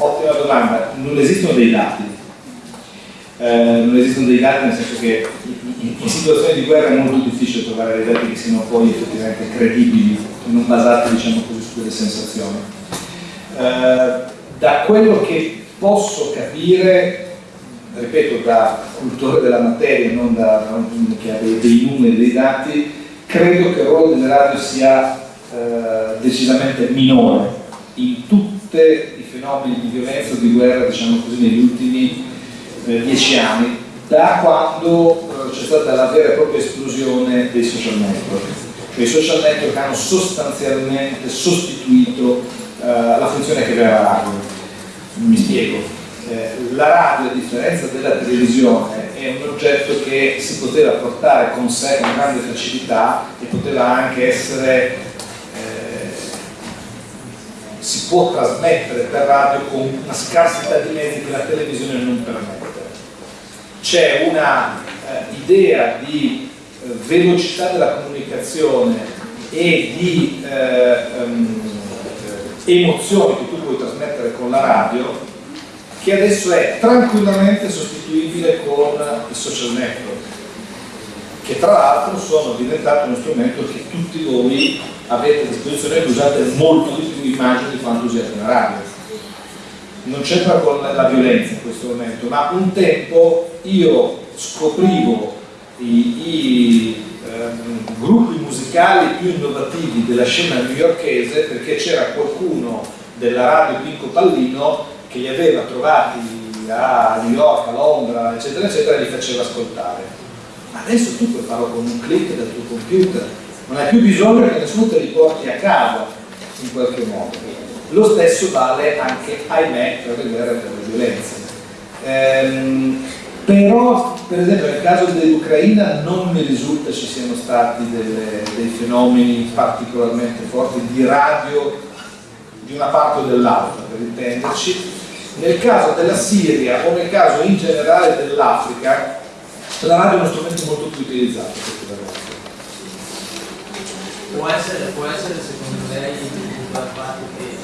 S1: Ottima domanda, non esistono dei dati, eh, non esistono dei dati nel senso che in, situazioni di guerra è molto difficile trovare dei dati che siano poi effettivamente credibili non basati diciamo così su quelle sensazioni. Eh, da quello che posso capire ripeto, da cultore della materia, non da non che ha dei, dei, numeri, dei dati, credo che il ruolo delle radio sia eh, decisamente minore in tutti i fenomeni di violenza o di guerra, diciamo così, negli ultimi eh, dieci anni, da quando eh, c'è stata la vera e propria esplosione dei social network. I social network hanno sostanzialmente sostituito eh, la funzione che aveva la radio. Mi spiego eh, la radio, a differenza della televisione, è un oggetto che si poteva portare con sé con grande facilità e poteva anche essere, eh, si può trasmettere per radio con una scarsità di mezzi che la televisione non permette. C'è una eh, idea di velocità della comunicazione e di um, emozioni che tu puoi trasmettere con la radio che adesso è tranquillamente sostituibile con i social network, che tra l'altro sono diventati uno strumento che tutti voi avete a disposizione e usate molto di più immagini di quanto usiate una radio. Non c'entra con la violenza in questo momento, ma un tempo io scoprivo i, i ehm, gruppi musicali più innovativi della scena newyorkese perché c'era qualcuno della radio Pinco Pallino che li aveva trovati a New York, a Londra, eccetera, eccetera, e li faceva ascoltare. Ma adesso tu puoi farlo con un clic del tuo computer, non hai più bisogno che nessuno te li porti a casa in qualche modo. Lo stesso vale anche, ahimè, per le guerre e per le violenze. Ehm, però, per esempio, nel caso dell'Ucraina non mi risulta ci siano stati delle, dei fenomeni particolarmente forti di radio di una parte o dell'altra, per intenderci, nel caso della Siria o nel caso in generale dell'Africa, la radio è uno strumento molto più utilizzato
S9: Può essere, può essere secondo lei dal fatto che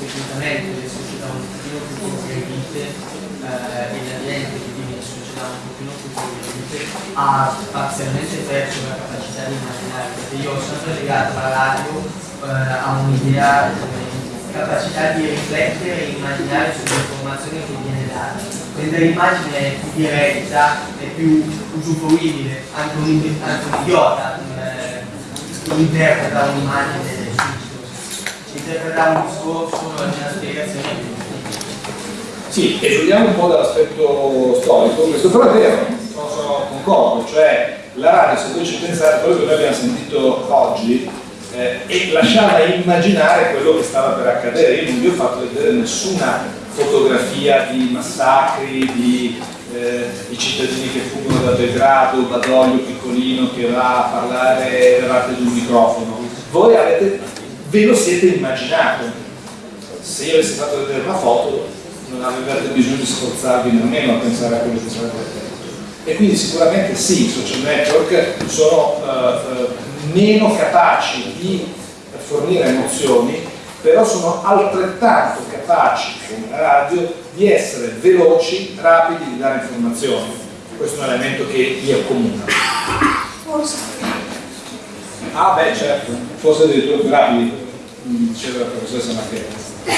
S9: tecnicamente le società un pochino più progredite eh, e la che vive in società un pochino più progredite ha parzialmente perso la capacità di immaginare, perché io ho sempre legato la radio eh, a un'idea capacità di riflettere e immaginare sull'informazione che viene data. Mentre l'immagine è più diretta, è più usufruibile, anche un, anche un idiota eh, interpreta un'immagine. Interpreta un discorso, una spiegazione.
S1: Sì, esoliamo un po' dall'aspetto storico, questo però è vero, sono, sono concordo, cioè la radio, se voi ci pensate, quello che noi abbiamo sentito oggi, eh, e lasciava immaginare quello che stava per accadere. Io non vi ho fatto vedere nessuna fotografia di massacri, di, eh, di cittadini che fuggono da Belgrado, Badoglio piccolino che va a parlare davanti ad un microfono. Voi avete, ve lo siete immaginato. Se io avessi fatto vedere una foto non avevate bisogno di sforzarvi nemmeno a pensare a quello che sarebbe. E quindi sicuramente sì, i social network sono uh, meno capaci di fornire emozioni, però sono altrettanto capaci, come la radio, di essere veloci, rapidi, di dare informazioni. Questo è un elemento che li accomuna.
S6: Forse.
S1: Ah beh certo, forse addirittura più rapidi, diceva la professoressa Marchetta.
S6: Va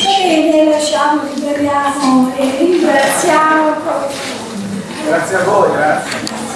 S6: bene, lasciamo, liberiamo e ringraziamo.
S1: Grazie a voi, grazie.